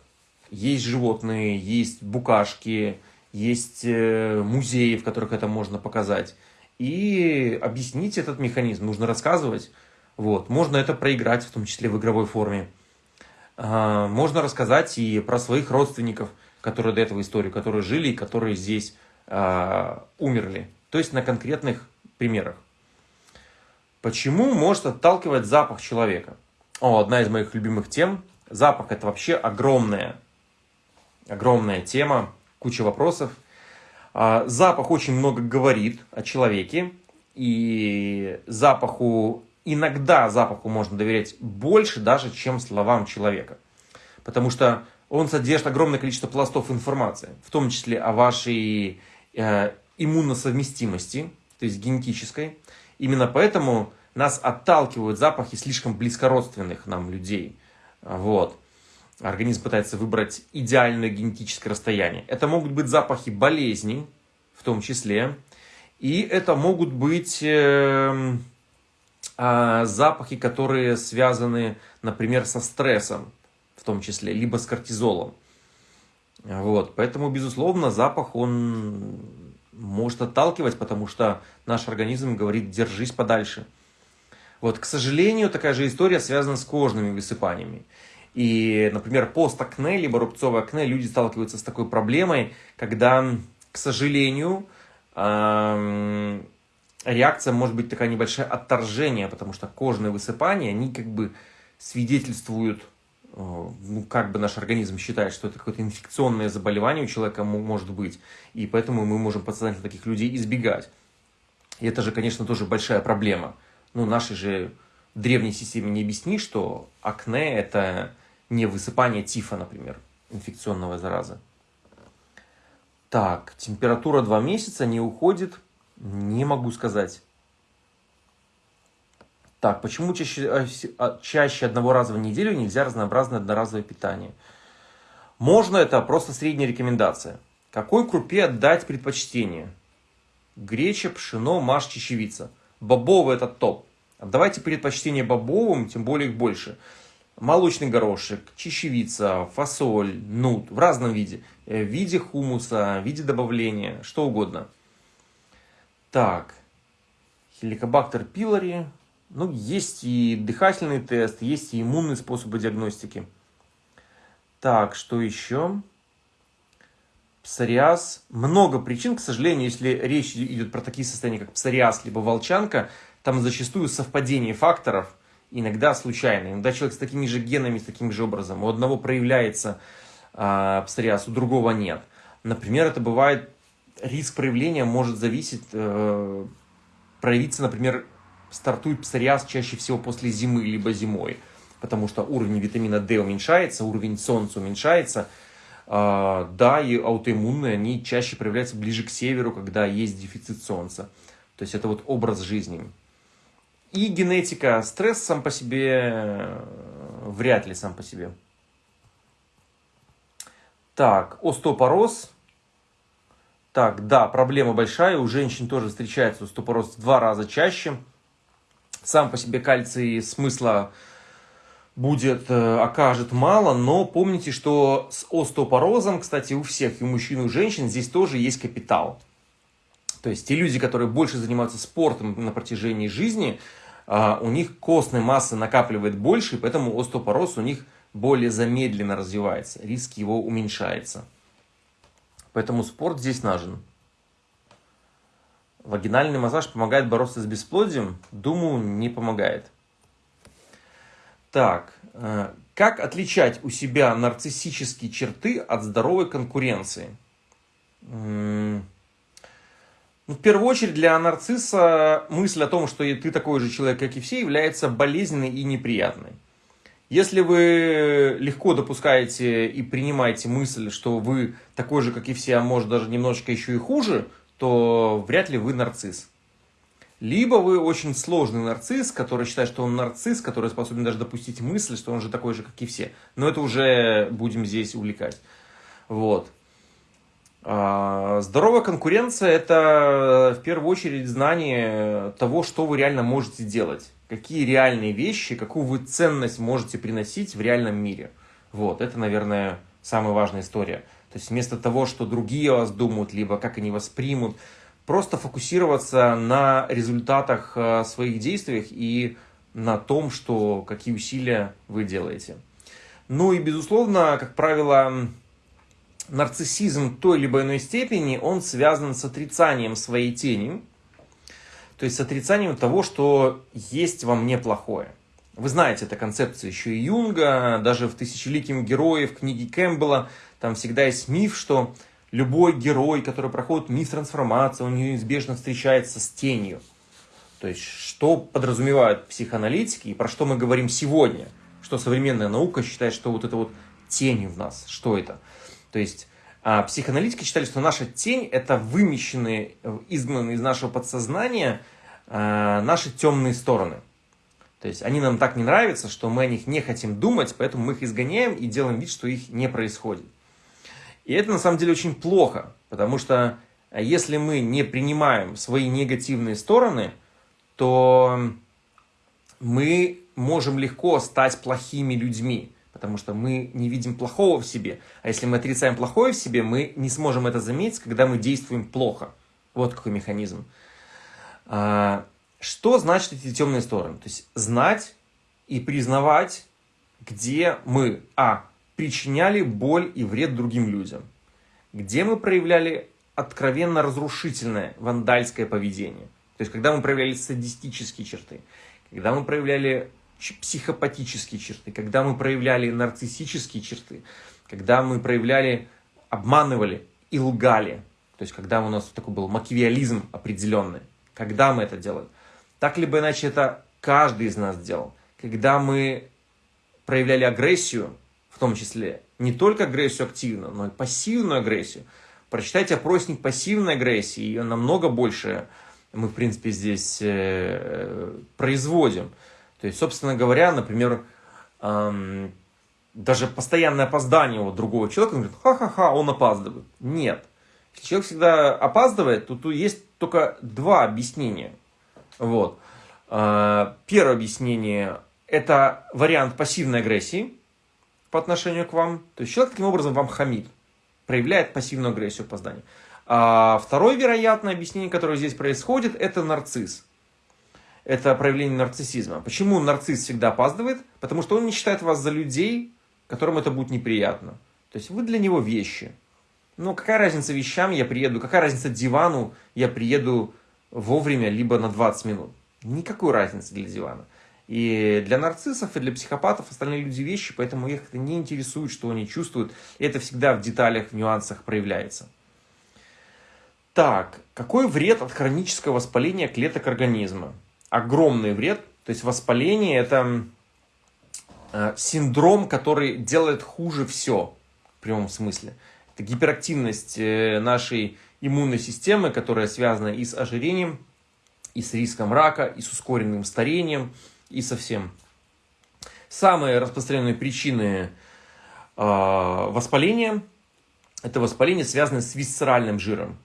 Есть животные, есть букашки, есть э, музеи, в которых это можно показать. И объяснить этот механизм нужно рассказывать. Вот. Можно это проиграть, в том числе в игровой форме. А, можно рассказать и про своих родственников, которые до этого историю, которые жили и которые здесь а, умерли. То есть на конкретных примерах. Почему может отталкивать запах человека? О, одна из моих любимых тем. Запах это вообще огромная, огромная тема, куча вопросов. А, запах очень много говорит о человеке. И запаху иногда запаху можно доверять больше даже, чем словам человека. Потому что он содержит огромное количество пластов информации, в том числе о вашей э, иммуносовместимости, то есть генетической. Именно поэтому нас отталкивают запахи слишком близкородственных нам людей. Вот. Организм пытается выбрать идеальное генетическое расстояние. Это могут быть запахи болезней, в том числе. И это могут быть... Э, а, запахи, которые связаны, например, со стрессом, в том числе, либо с кортизолом. Вот, поэтому, безусловно, запах, он может отталкивать, потому что наш организм говорит, держись подальше. Вот, к сожалению, такая же история связана с кожными высыпаниями. И, например, постакне, либо рубцовое акне, люди сталкиваются с такой проблемой, когда, к сожалению, реакция может быть такая небольшая отторжение, потому что кожные высыпания, они как бы свидетельствуют, э, ну, как бы наш организм считает, что это какое-то инфекционное заболевание у человека может быть, и поэтому мы можем подсознательно таких людей избегать. И это же, конечно, тоже большая проблема. Ну, нашей же древней системе не объясни, что акне – это не высыпание тифа, например, инфекционного заразы. Так, температура 2 месяца не уходит, не могу сказать. Так, почему чаще, э, а, чаще одного раза в неделю нельзя разнообразное одноразовое питание? Можно, это просто средняя рекомендация. Какой крупе отдать предпочтение? Греча, пшено, маш, чечевица. Бобовый это топ. Отдавайте предпочтение бобовым, тем более их больше. Молочный горошек, чечевица, фасоль, нут в разном виде. Э, в виде хумуса, в виде добавления, что угодно. Так, хеликобактер пилори, ну, есть и дыхательный тест, есть и иммунные способы диагностики. Так, что еще? Псориаз. Много причин, к сожалению, если речь идет про такие состояния, как псориаз, либо волчанка, там зачастую совпадение факторов, иногда случайно. Иногда человек с такими же генами, с таким же образом. У одного проявляется э, псориаз, у другого нет. Например, это бывает, риск проявления может зависеть, э, проявиться, например, стартует псориаз чаще всего после зимы, либо зимой, потому что уровень витамина D уменьшается, уровень солнца уменьшается. А, да, и аутоиммунные, они чаще проявляются ближе к северу, когда есть дефицит солнца. То есть это вот образ жизни. И генетика, стресс сам по себе, вряд ли сам по себе. Так, остеопороз. Так, да, проблема большая, у женщин тоже встречается остеопороз в два раза чаще сам по себе кальций смысла будет, э, окажет мало, но помните, что с остеопорозом, кстати, у всех, и у мужчин, и у женщин, здесь тоже есть капитал. То есть те люди, которые больше занимаются спортом на протяжении жизни, а, у них костной массы накапливает больше, и поэтому остеопороз у них более замедленно развивается, риск его уменьшается. Поэтому спорт здесь нужен. Вагинальный массаж помогает бороться с бесплодием? Думаю, не помогает. Так, э, как отличать у себя нарциссические черты от здоровой конкуренции? Ну, в первую очередь для нарцисса мысль о том, что ты такой же человек, как и все, является болезненной и неприятной. Если вы легко допускаете и принимаете мысль, что вы такой же, как и все, а может даже немножечко еще и хуже – то вряд ли вы нарцисс. Либо вы очень сложный нарцисс, который считает, что он нарцисс, который способен даже допустить мысль, что он же такой же, как и все. Но это уже будем здесь увлекать. Вот. А, здоровая конкуренция – это в первую очередь знание того, что вы реально можете делать. Какие реальные вещи, какую вы ценность можете приносить в реальном мире. Вот, это, наверное, самая важная история. То есть вместо того, что другие о вас думают, либо как они воспримут, просто фокусироваться на результатах э, своих действий и на том, что, какие усилия вы делаете. Ну и, безусловно, как правило, нарциссизм той либо иной степени, он связан с отрицанием своей тени, то есть с отрицанием того, что есть во мне плохое. Вы знаете, эта концепция еще и Юнга, даже в «Тысячеликим героев» книги Кэмпбелла там всегда есть миф, что любой герой, который проходит миф трансформации, он неизбежно встречается с тенью. То есть, что подразумевают психоаналитики и про что мы говорим сегодня? Что современная наука считает, что вот это вот тень в нас. Что это? То есть, а психоаналитики считали, что наша тень – это вымещенные, изгнанные из нашего подсознания а, наши темные стороны. То есть, они нам так не нравятся, что мы о них не хотим думать, поэтому мы их изгоняем и делаем вид, что их не происходит. И это на самом деле очень плохо, потому что э, если мы не принимаем свои негативные стороны, то мы можем легко стать плохими людьми, потому что мы не видим плохого в себе. А если мы отрицаем плохое в себе, мы не сможем это заметить, когда мы действуем плохо. Вот какой механизм. А, что значит эти темные стороны? То есть знать и признавать, где мы, а, причиняли боль и вред другим людям, где мы проявляли откровенно разрушительное вандальское поведение. То есть, когда мы проявляли садистические черты, когда мы проявляли психопатические черты, когда мы проявляли нарциссические черты, когда мы проявляли, обманывали и лгали. То есть, когда у нас такой был макивиализм определенный. Когда мы это делали. Так либо иначе это каждый из нас делал. Когда мы проявляли агрессию, том числе не только агрессию активную, но и пассивную агрессию. Прочитайте опросник пассивной агрессии, ее намного больше мы, в принципе, здесь э, производим. То есть, собственно говоря, например, эм, даже постоянное опоздание у другого человека, он говорит, ха-ха-ха, он опаздывает. Нет. Если человек всегда опаздывает, то тут есть только два объяснения. Вот. Э, первое объяснение – это вариант пассивной агрессии по отношению к вам. То есть человек таким образом вам хамит, проявляет пассивную агрессию опоздания. А второе вероятное объяснение, которое здесь происходит, это нарцисс. Это проявление нарциссизма. Почему нарцисс всегда опаздывает? Потому что он не считает вас за людей, которым это будет неприятно. То есть вы для него вещи. Ну, какая разница вещам я приеду, какая разница дивану я приеду вовремя, либо на 20 минут. Никакой разницы для дивана. И для нарциссов, и для психопатов остальные люди вещи, поэтому их это не интересует, что они чувствуют. И это всегда в деталях, в нюансах проявляется. Так, какой вред от хронического воспаления клеток организма? Огромный вред. То есть воспаление это э, синдром, который делает хуже все, в прямом смысле. Это гиперактивность э, нашей иммунной системы, которая связана и с ожирением, и с риском рака, и с ускоренным старением, и со всем. Самые распространенные причины э, воспаления – это воспаление, связанное с висцеральным жиром.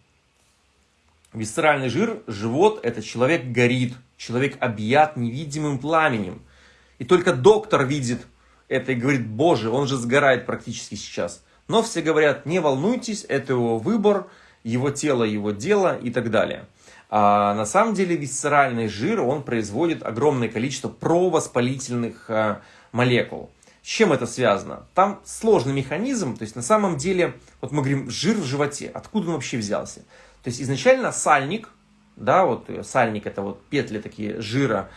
Висцеральный жир, живот – это человек горит, человек объят невидимым пламенем. И только доктор видит это и говорит, боже, он же сгорает практически сейчас. Но все говорят, не волнуйтесь, это его выбор, его тело, его дело и так далее. А на самом деле висцеральный жир, он производит огромное количество провоспалительных а, молекул. С чем это связано? Там сложный механизм, то есть на самом деле, вот мы говорим, жир в животе, откуда он вообще взялся? То есть изначально сальник, да, вот сальник это вот петли такие жира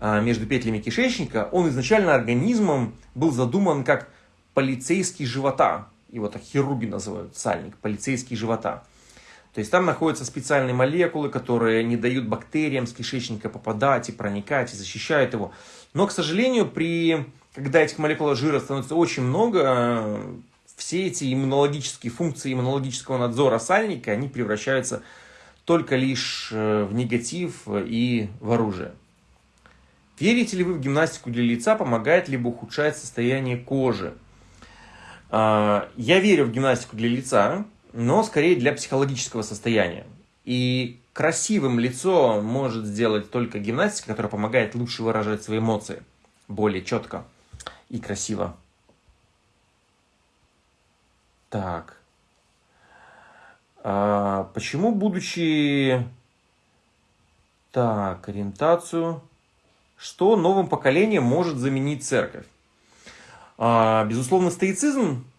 а, между петлями кишечника, он изначально организмом был задуман как полицейский живота. Его так хирурги называют, сальник, полицейский живота. То есть там находятся специальные молекулы, которые не дают бактериям с кишечника попадать и проникать, и защищают его. Но, к сожалению, при, когда этих молекул жира становится очень много, все эти иммунологические функции иммунологического надзора сальника, они превращаются только лишь э, в негатив и в оружие. Верите ли вы в гимнастику для лица, помогает либо ухудшает состояние кожи? А, я верю в гимнастику для лица, но скорее для психологического состояния. И красивым лицо может сделать только гимнастика, которая помогает лучше выражать свои эмоции, более четко и красиво. Так. А, почему, будучи... Так, ориентацию. Что новым поколением может заменить церковь? А, безусловно, стоицизм –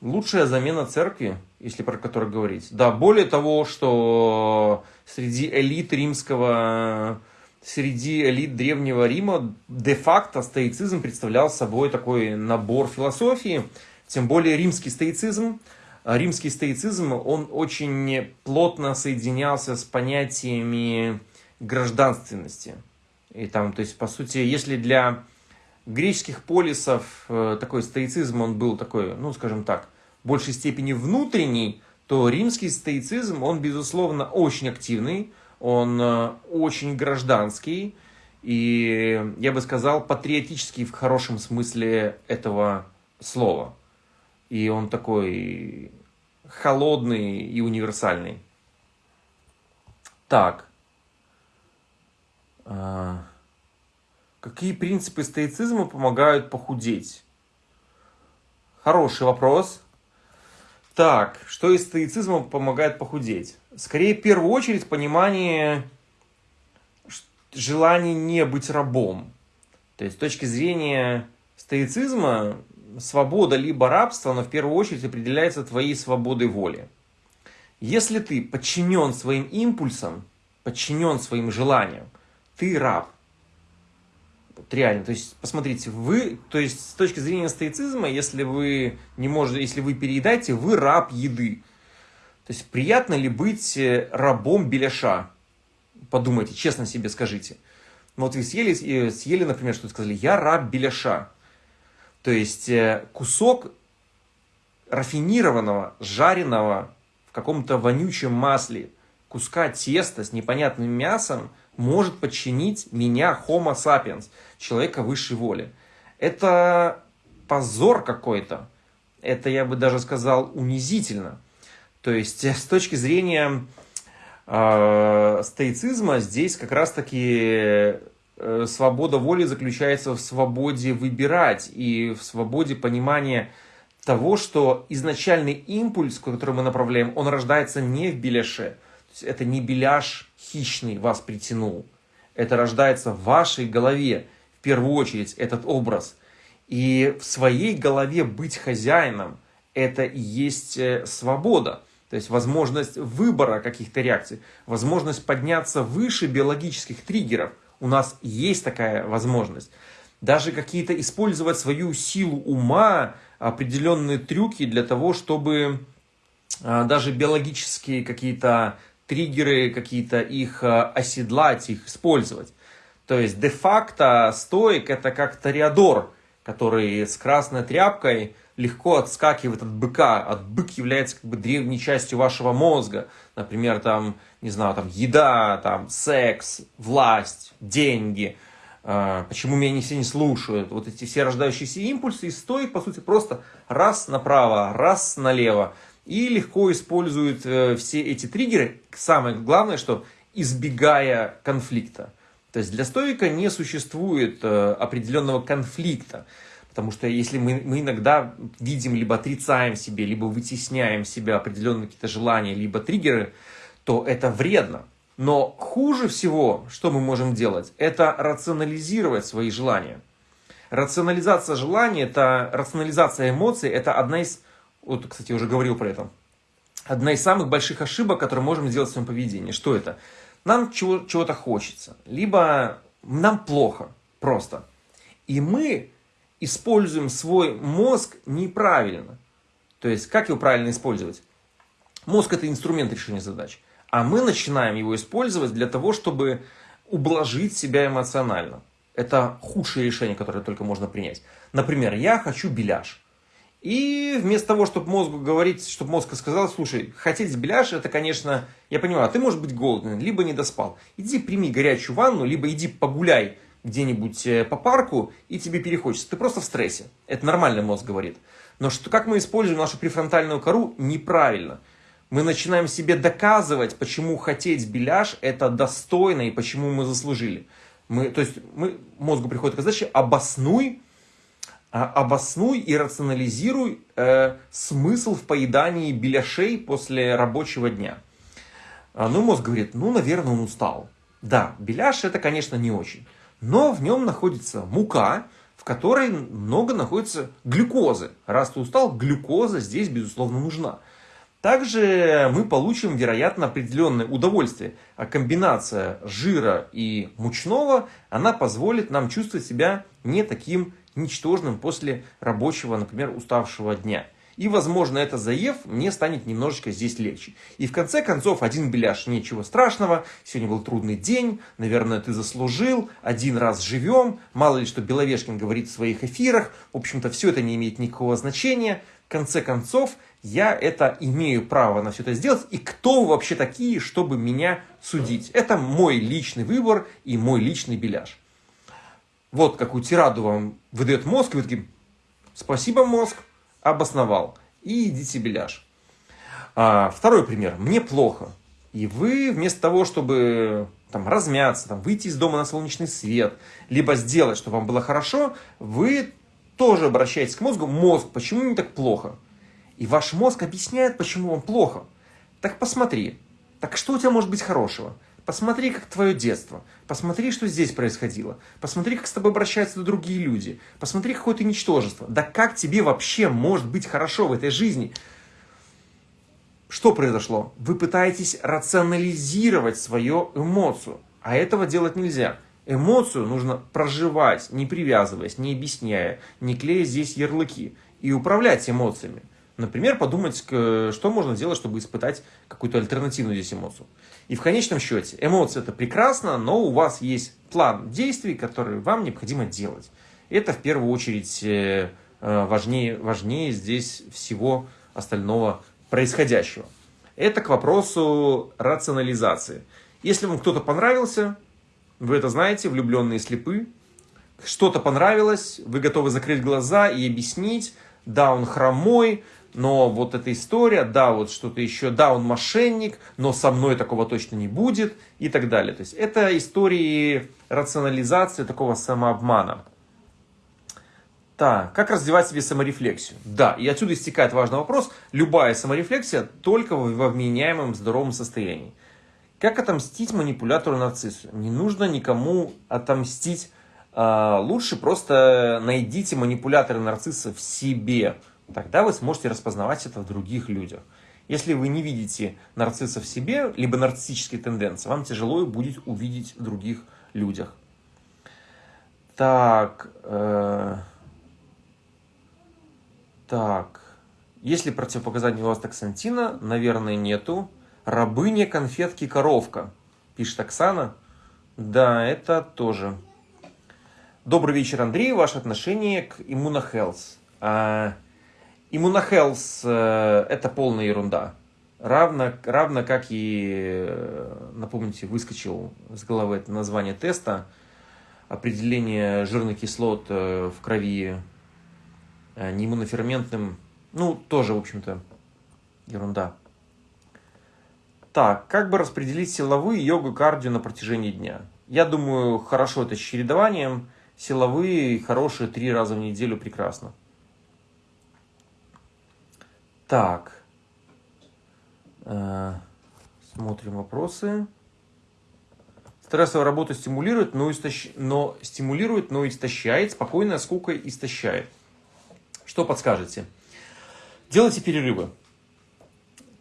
лучшая замена церкви, если про который говорить. Да, более того, что среди элит римского, среди элит Древнего Рима де-факто стоицизм представлял собой такой набор философии, тем более римский стоицизм. Римский стоицизм, он очень плотно соединялся с понятиями гражданственности. И там, то есть, по сути, если для греческих полисов э, такой стоицизм, он был такой, ну, скажем так, в большей степени внутренний, то римский стоицизм, он, безусловно, очень активный, он э, очень гражданский, и, я бы сказал, патриотический в хорошем смысле этого слова. И он такой холодный и универсальный. Так. Какие принципы стоицизма помогают похудеть? Хороший вопрос. Так, что из стоицизма помогает похудеть? Скорее, в первую очередь, понимание желания не быть рабом. То есть, с точки зрения стоицизма, свобода либо рабство, но в первую очередь определяется твоей свободой воли. Если ты подчинен своим импульсам, подчинен своим желаниям, ты раб. Вот реально, то есть, посмотрите, вы, то есть, с точки зрения стоицизма, если вы не можете, если вы переедаете, вы раб еды. То есть, приятно ли быть э, рабом беляша? Подумайте, честно себе скажите. Вот вы съели, съели например, что-то сказали, я раб беляша. То То есть э, кусок рафинированного, жареного в каком-то вонючем масле куска теста с непонятным мясом может подчинить меня, Homo sapiens, человека высшей воли. Это позор какой-то. Это, я бы даже сказал, унизительно. То есть, с точки зрения э, стоицизма, здесь как раз-таки э, свобода воли заключается в свободе выбирать и в свободе понимания того, что изначальный импульс, который мы направляем, он рождается не в беляше. Это не беляш хищный вас притянул. Это рождается в вашей голове, в первую очередь, этот образ. И в своей голове быть хозяином – это и есть э, свобода. То есть возможность выбора каких-то реакций, возможность подняться выше биологических триггеров. У нас есть такая возможность. Даже какие-то использовать свою силу ума, определенные трюки для того, чтобы а, даже биологические какие-то триггеры, какие-то их а, оседлать, их использовать. То есть де-факто стоик это как ториадор, который с красной тряпкой легко отскакивает от быка. От бык является как бы древней частью вашего мозга. Например, там, не знаю, там еда, там секс, власть, деньги – а, почему меня не все не слушают, вот эти все рождающиеся импульсы, и стоит, по сути, просто раз направо, раз налево, и легко используют э, все эти триггеры, самое главное, что избегая конфликта. То есть для стоика не существует э, определенного конфликта, потому что если мы, мы иногда видим, либо отрицаем себе, либо вытесняем себя определенные какие-то желания, либо триггеры, то это вредно. Но хуже всего, что мы можем делать, это рационализировать свои желания. Рационализация желаний, это рационализация эмоций, это одна из, вот, кстати, я уже говорил про это, одна из самых больших ошибок, которые можем сделать в своем поведении. Что это? Нам чего, чего-то хочется, либо нам плохо просто. И мы используем свой мозг неправильно. То есть, как его правильно использовать? Мозг – это инструмент решения задач а мы начинаем его использовать для того, чтобы ублажить себя эмоционально. Это худшее решение, которое только можно принять. Например, я хочу беляш. И вместо того, чтобы мозгу говорить, чтобы мозг сказал, слушай, хотеть беляш, это, конечно, я понимаю, а ты можешь быть голодный, либо не доспал. Иди прими горячую ванну, либо иди погуляй где-нибудь э, по парку, и тебе перехочется. Ты просто в стрессе. Это нормально мозг говорит. Но что, как мы используем нашу префронтальную кору, неправильно мы начинаем себе доказывать, почему хотеть беляш это достойно и почему мы заслужили. Мы, то есть мы, мозгу приходит к задаче обоснуй, обоснуй и рационализируй э, смысл в поедании беляшей после рабочего дня. А, ну, мозг говорит, ну, наверное, он устал. Да, беляш это, конечно, не очень. Но в нем находится мука, в которой много находится глюкозы. Раз ты устал, глюкоза здесь, безусловно, нужна. Также мы получим, вероятно, определенное удовольствие. А комбинация жира и мучного, она позволит нам чувствовать себя не таким ничтожным после рабочего, например, уставшего дня. И, возможно, это заев мне станет немножечко здесь легче. И в конце концов, один беляш, ничего страшного, сегодня был трудный день, наверное, ты заслужил, один раз живем, мало ли что Беловешкин говорит в своих эфирах, в общем-то, все это не имеет никакого значения. В конце концов, я это имею право на все это сделать, и кто вы вообще такие, чтобы меня судить? Это мой личный выбор и мой личный беляш. Вот какую тираду вам выдает мозг, и вы такие, спасибо мозг, обосновал, и идите беляш. А, второй пример, мне плохо, и вы вместо того, чтобы там, размяться, там, выйти из дома на солнечный свет, либо сделать, чтобы вам было хорошо, вы тоже обращаетесь к мозгу, мозг, почему мне так плохо? И ваш мозг объясняет, почему вам плохо. Так посмотри. Так что у тебя может быть хорошего? Посмотри, как твое детство. Посмотри, что здесь происходило. Посмотри, как с тобой обращаются другие люди. Посмотри, какое ты ничтожество. Да как тебе вообще может быть хорошо в этой жизни? Что произошло? Вы пытаетесь рационализировать свою эмоцию. А этого делать нельзя. Эмоцию нужно проживать, не привязываясь, не объясняя, не клея здесь ярлыки. И управлять эмоциями. Например, подумать, что можно сделать, чтобы испытать какую-то альтернативную здесь эмоцию. И в конечном счете, эмоции это прекрасно, но у вас есть план действий, который вам необходимо делать. Это в первую очередь э, э, важнее, важнее здесь всего остального происходящего. Это к вопросу рационализации. Если вам кто-то понравился, вы это знаете, влюбленные слепы, что-то понравилось, вы готовы закрыть глаза и объяснить, да, он хромой, но вот эта история, да, вот что-то еще, да, он мошенник, но со мной такого точно не будет и так далее. То есть это истории рационализации такого самообмана. Так, как развивать себе саморефлексию? Да, и отсюда истекает важный вопрос. Любая саморефлексия только во вменяемом здоровом состоянии. Как отомстить манипулятору-нарциссу? Не нужно никому отомстить. А, лучше просто найдите манипулятора-нарцисса в себе. Тогда вы сможете распознавать это в других людях. Если вы не видите нарцисса в себе, либо нарциссические тенденции, вам тяжело будет увидеть в других людях. Так... Э так, есть ли противопоказания у вас токсантина? Наверное, нету. Рабыня, конфетки, коровка, пишет Оксана. Да, это тоже. Добрый вечер, Андрей. Ваше отношение к иммунохелс. Иммунохелс э, это полная ерунда. Равно, равно как и, э, напомните, выскочил с головы это название теста, определение жирных кислот э, в крови Э, неиммуноферментным, ну, тоже, в общем-то, ерунда. Так, как бы распределить силовые, йогу, кардио на протяжении дня? Я думаю, хорошо это с чередованием. Силовые, хорошие, три раза в неделю прекрасно. Так. Э, смотрим вопросы. Стрессовая работа стимулирует, но, истощ... но стимулирует, но истощает. Спокойная скука истощает. Что подскажете? Делайте перерывы.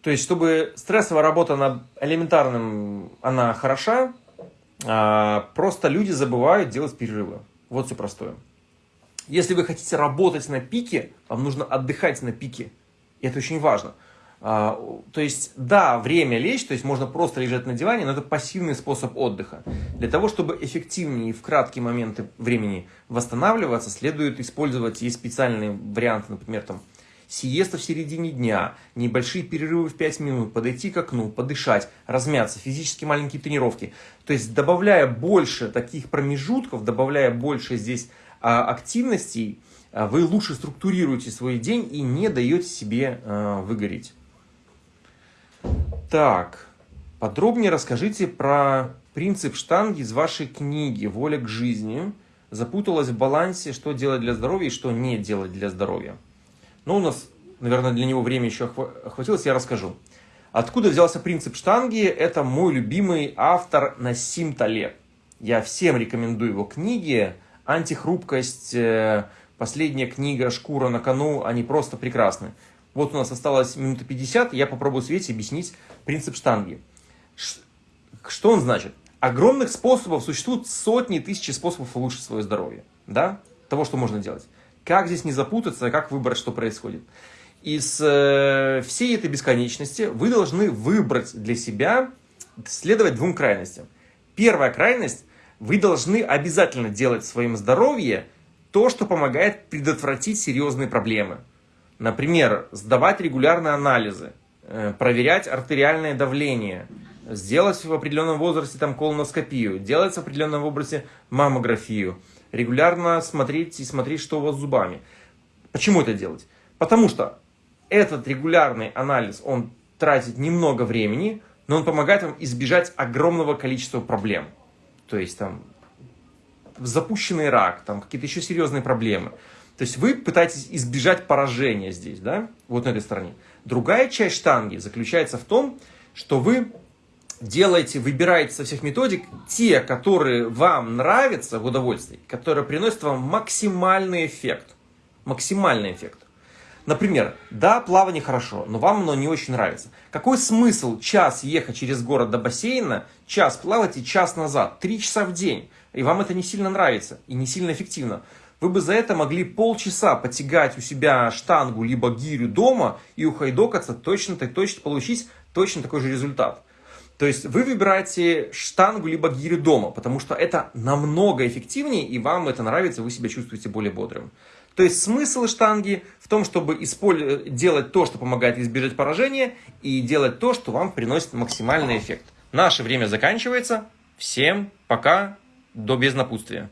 То есть, чтобы стрессовая работа на элементарном, она хороша, а просто люди забывают делать перерывы. Вот все простое. Если вы хотите работать на пике, вам нужно отдыхать на пике. И это очень важно. А, то есть, да, время лечь, то есть можно просто лежать на диване, но это пассивный способ отдыха. Для того, чтобы эффективнее и в краткие моменты времени восстанавливаться, следует использовать, есть специальные варианты, например, там, сиеста в середине дня, небольшие перерывы в 5 минут, подойти к окну, подышать, размяться, физически маленькие тренировки. То есть, добавляя больше таких промежутков, добавляя больше здесь а, активностей, вы лучше структурируете свой день и не даете себе а, выгореть. Так, подробнее расскажите про принцип штанги из вашей книги «Воля к жизни». Запуталась в балансе, что делать для здоровья и что не делать для здоровья. Но ну, у нас, наверное, для него время еще охватилось, я расскажу. Откуда взялся принцип штанги? Это мой любимый автор Насим Талеб. Я всем рекомендую его книги. «Антихрупкость», э, последняя книга «Шкура на кону», они просто прекрасны. Вот у нас осталось минута 50, я попробую Свете объяснить принцип штанги. Что он значит? Огромных способов, существует сотни, тысячи способов улучшить свое здоровье. Да? Того, что можно делать. Как здесь не запутаться, как выбрать, что происходит. Из э, всей этой бесконечности вы должны выбрать для себя, следовать двум крайностям. Первая крайность, вы должны обязательно делать в своем здоровье то, что помогает предотвратить серьезные проблемы. Например, сдавать регулярные анализы, э, проверять артериальное давление, сделать в определенном возрасте там колоноскопию, делать в определенном возрасте маммографию, регулярно смотреть и смотреть, что у вас с зубами. Почему это делать? Потому что этот регулярный анализ, он тратит немного времени, но он помогает вам избежать огромного количества проблем. То есть там запущенный рак, там какие-то еще серьезные проблемы. То есть вы пытаетесь избежать поражения здесь, да, вот на этой стороне. Другая часть штанги заключается в том, что вы делаете, выбираете со всех методик те, которые вам нравятся в удовольствии, которые приносят вам максимальный эффект. Максимальный эффект. Например, да, плавание хорошо, но вам оно не очень нравится. Какой смысл час ехать через город до бассейна, час плавать и час назад, три часа в день, и вам это не сильно нравится и не сильно эффективно вы бы за это могли полчаса потягать у себя штангу либо гирю дома и ухайдокаться, точно, точно получить точно такой же результат. То есть вы выбираете штангу либо гирю дома, потому что это намного эффективнее, и вам это нравится, вы себя чувствуете более бодрым. То есть смысл штанги в том, чтобы делать то, что помогает избежать поражения, и делать то, что вам приносит максимальный эффект. Наше время заканчивается. Всем пока, до безнапутствия.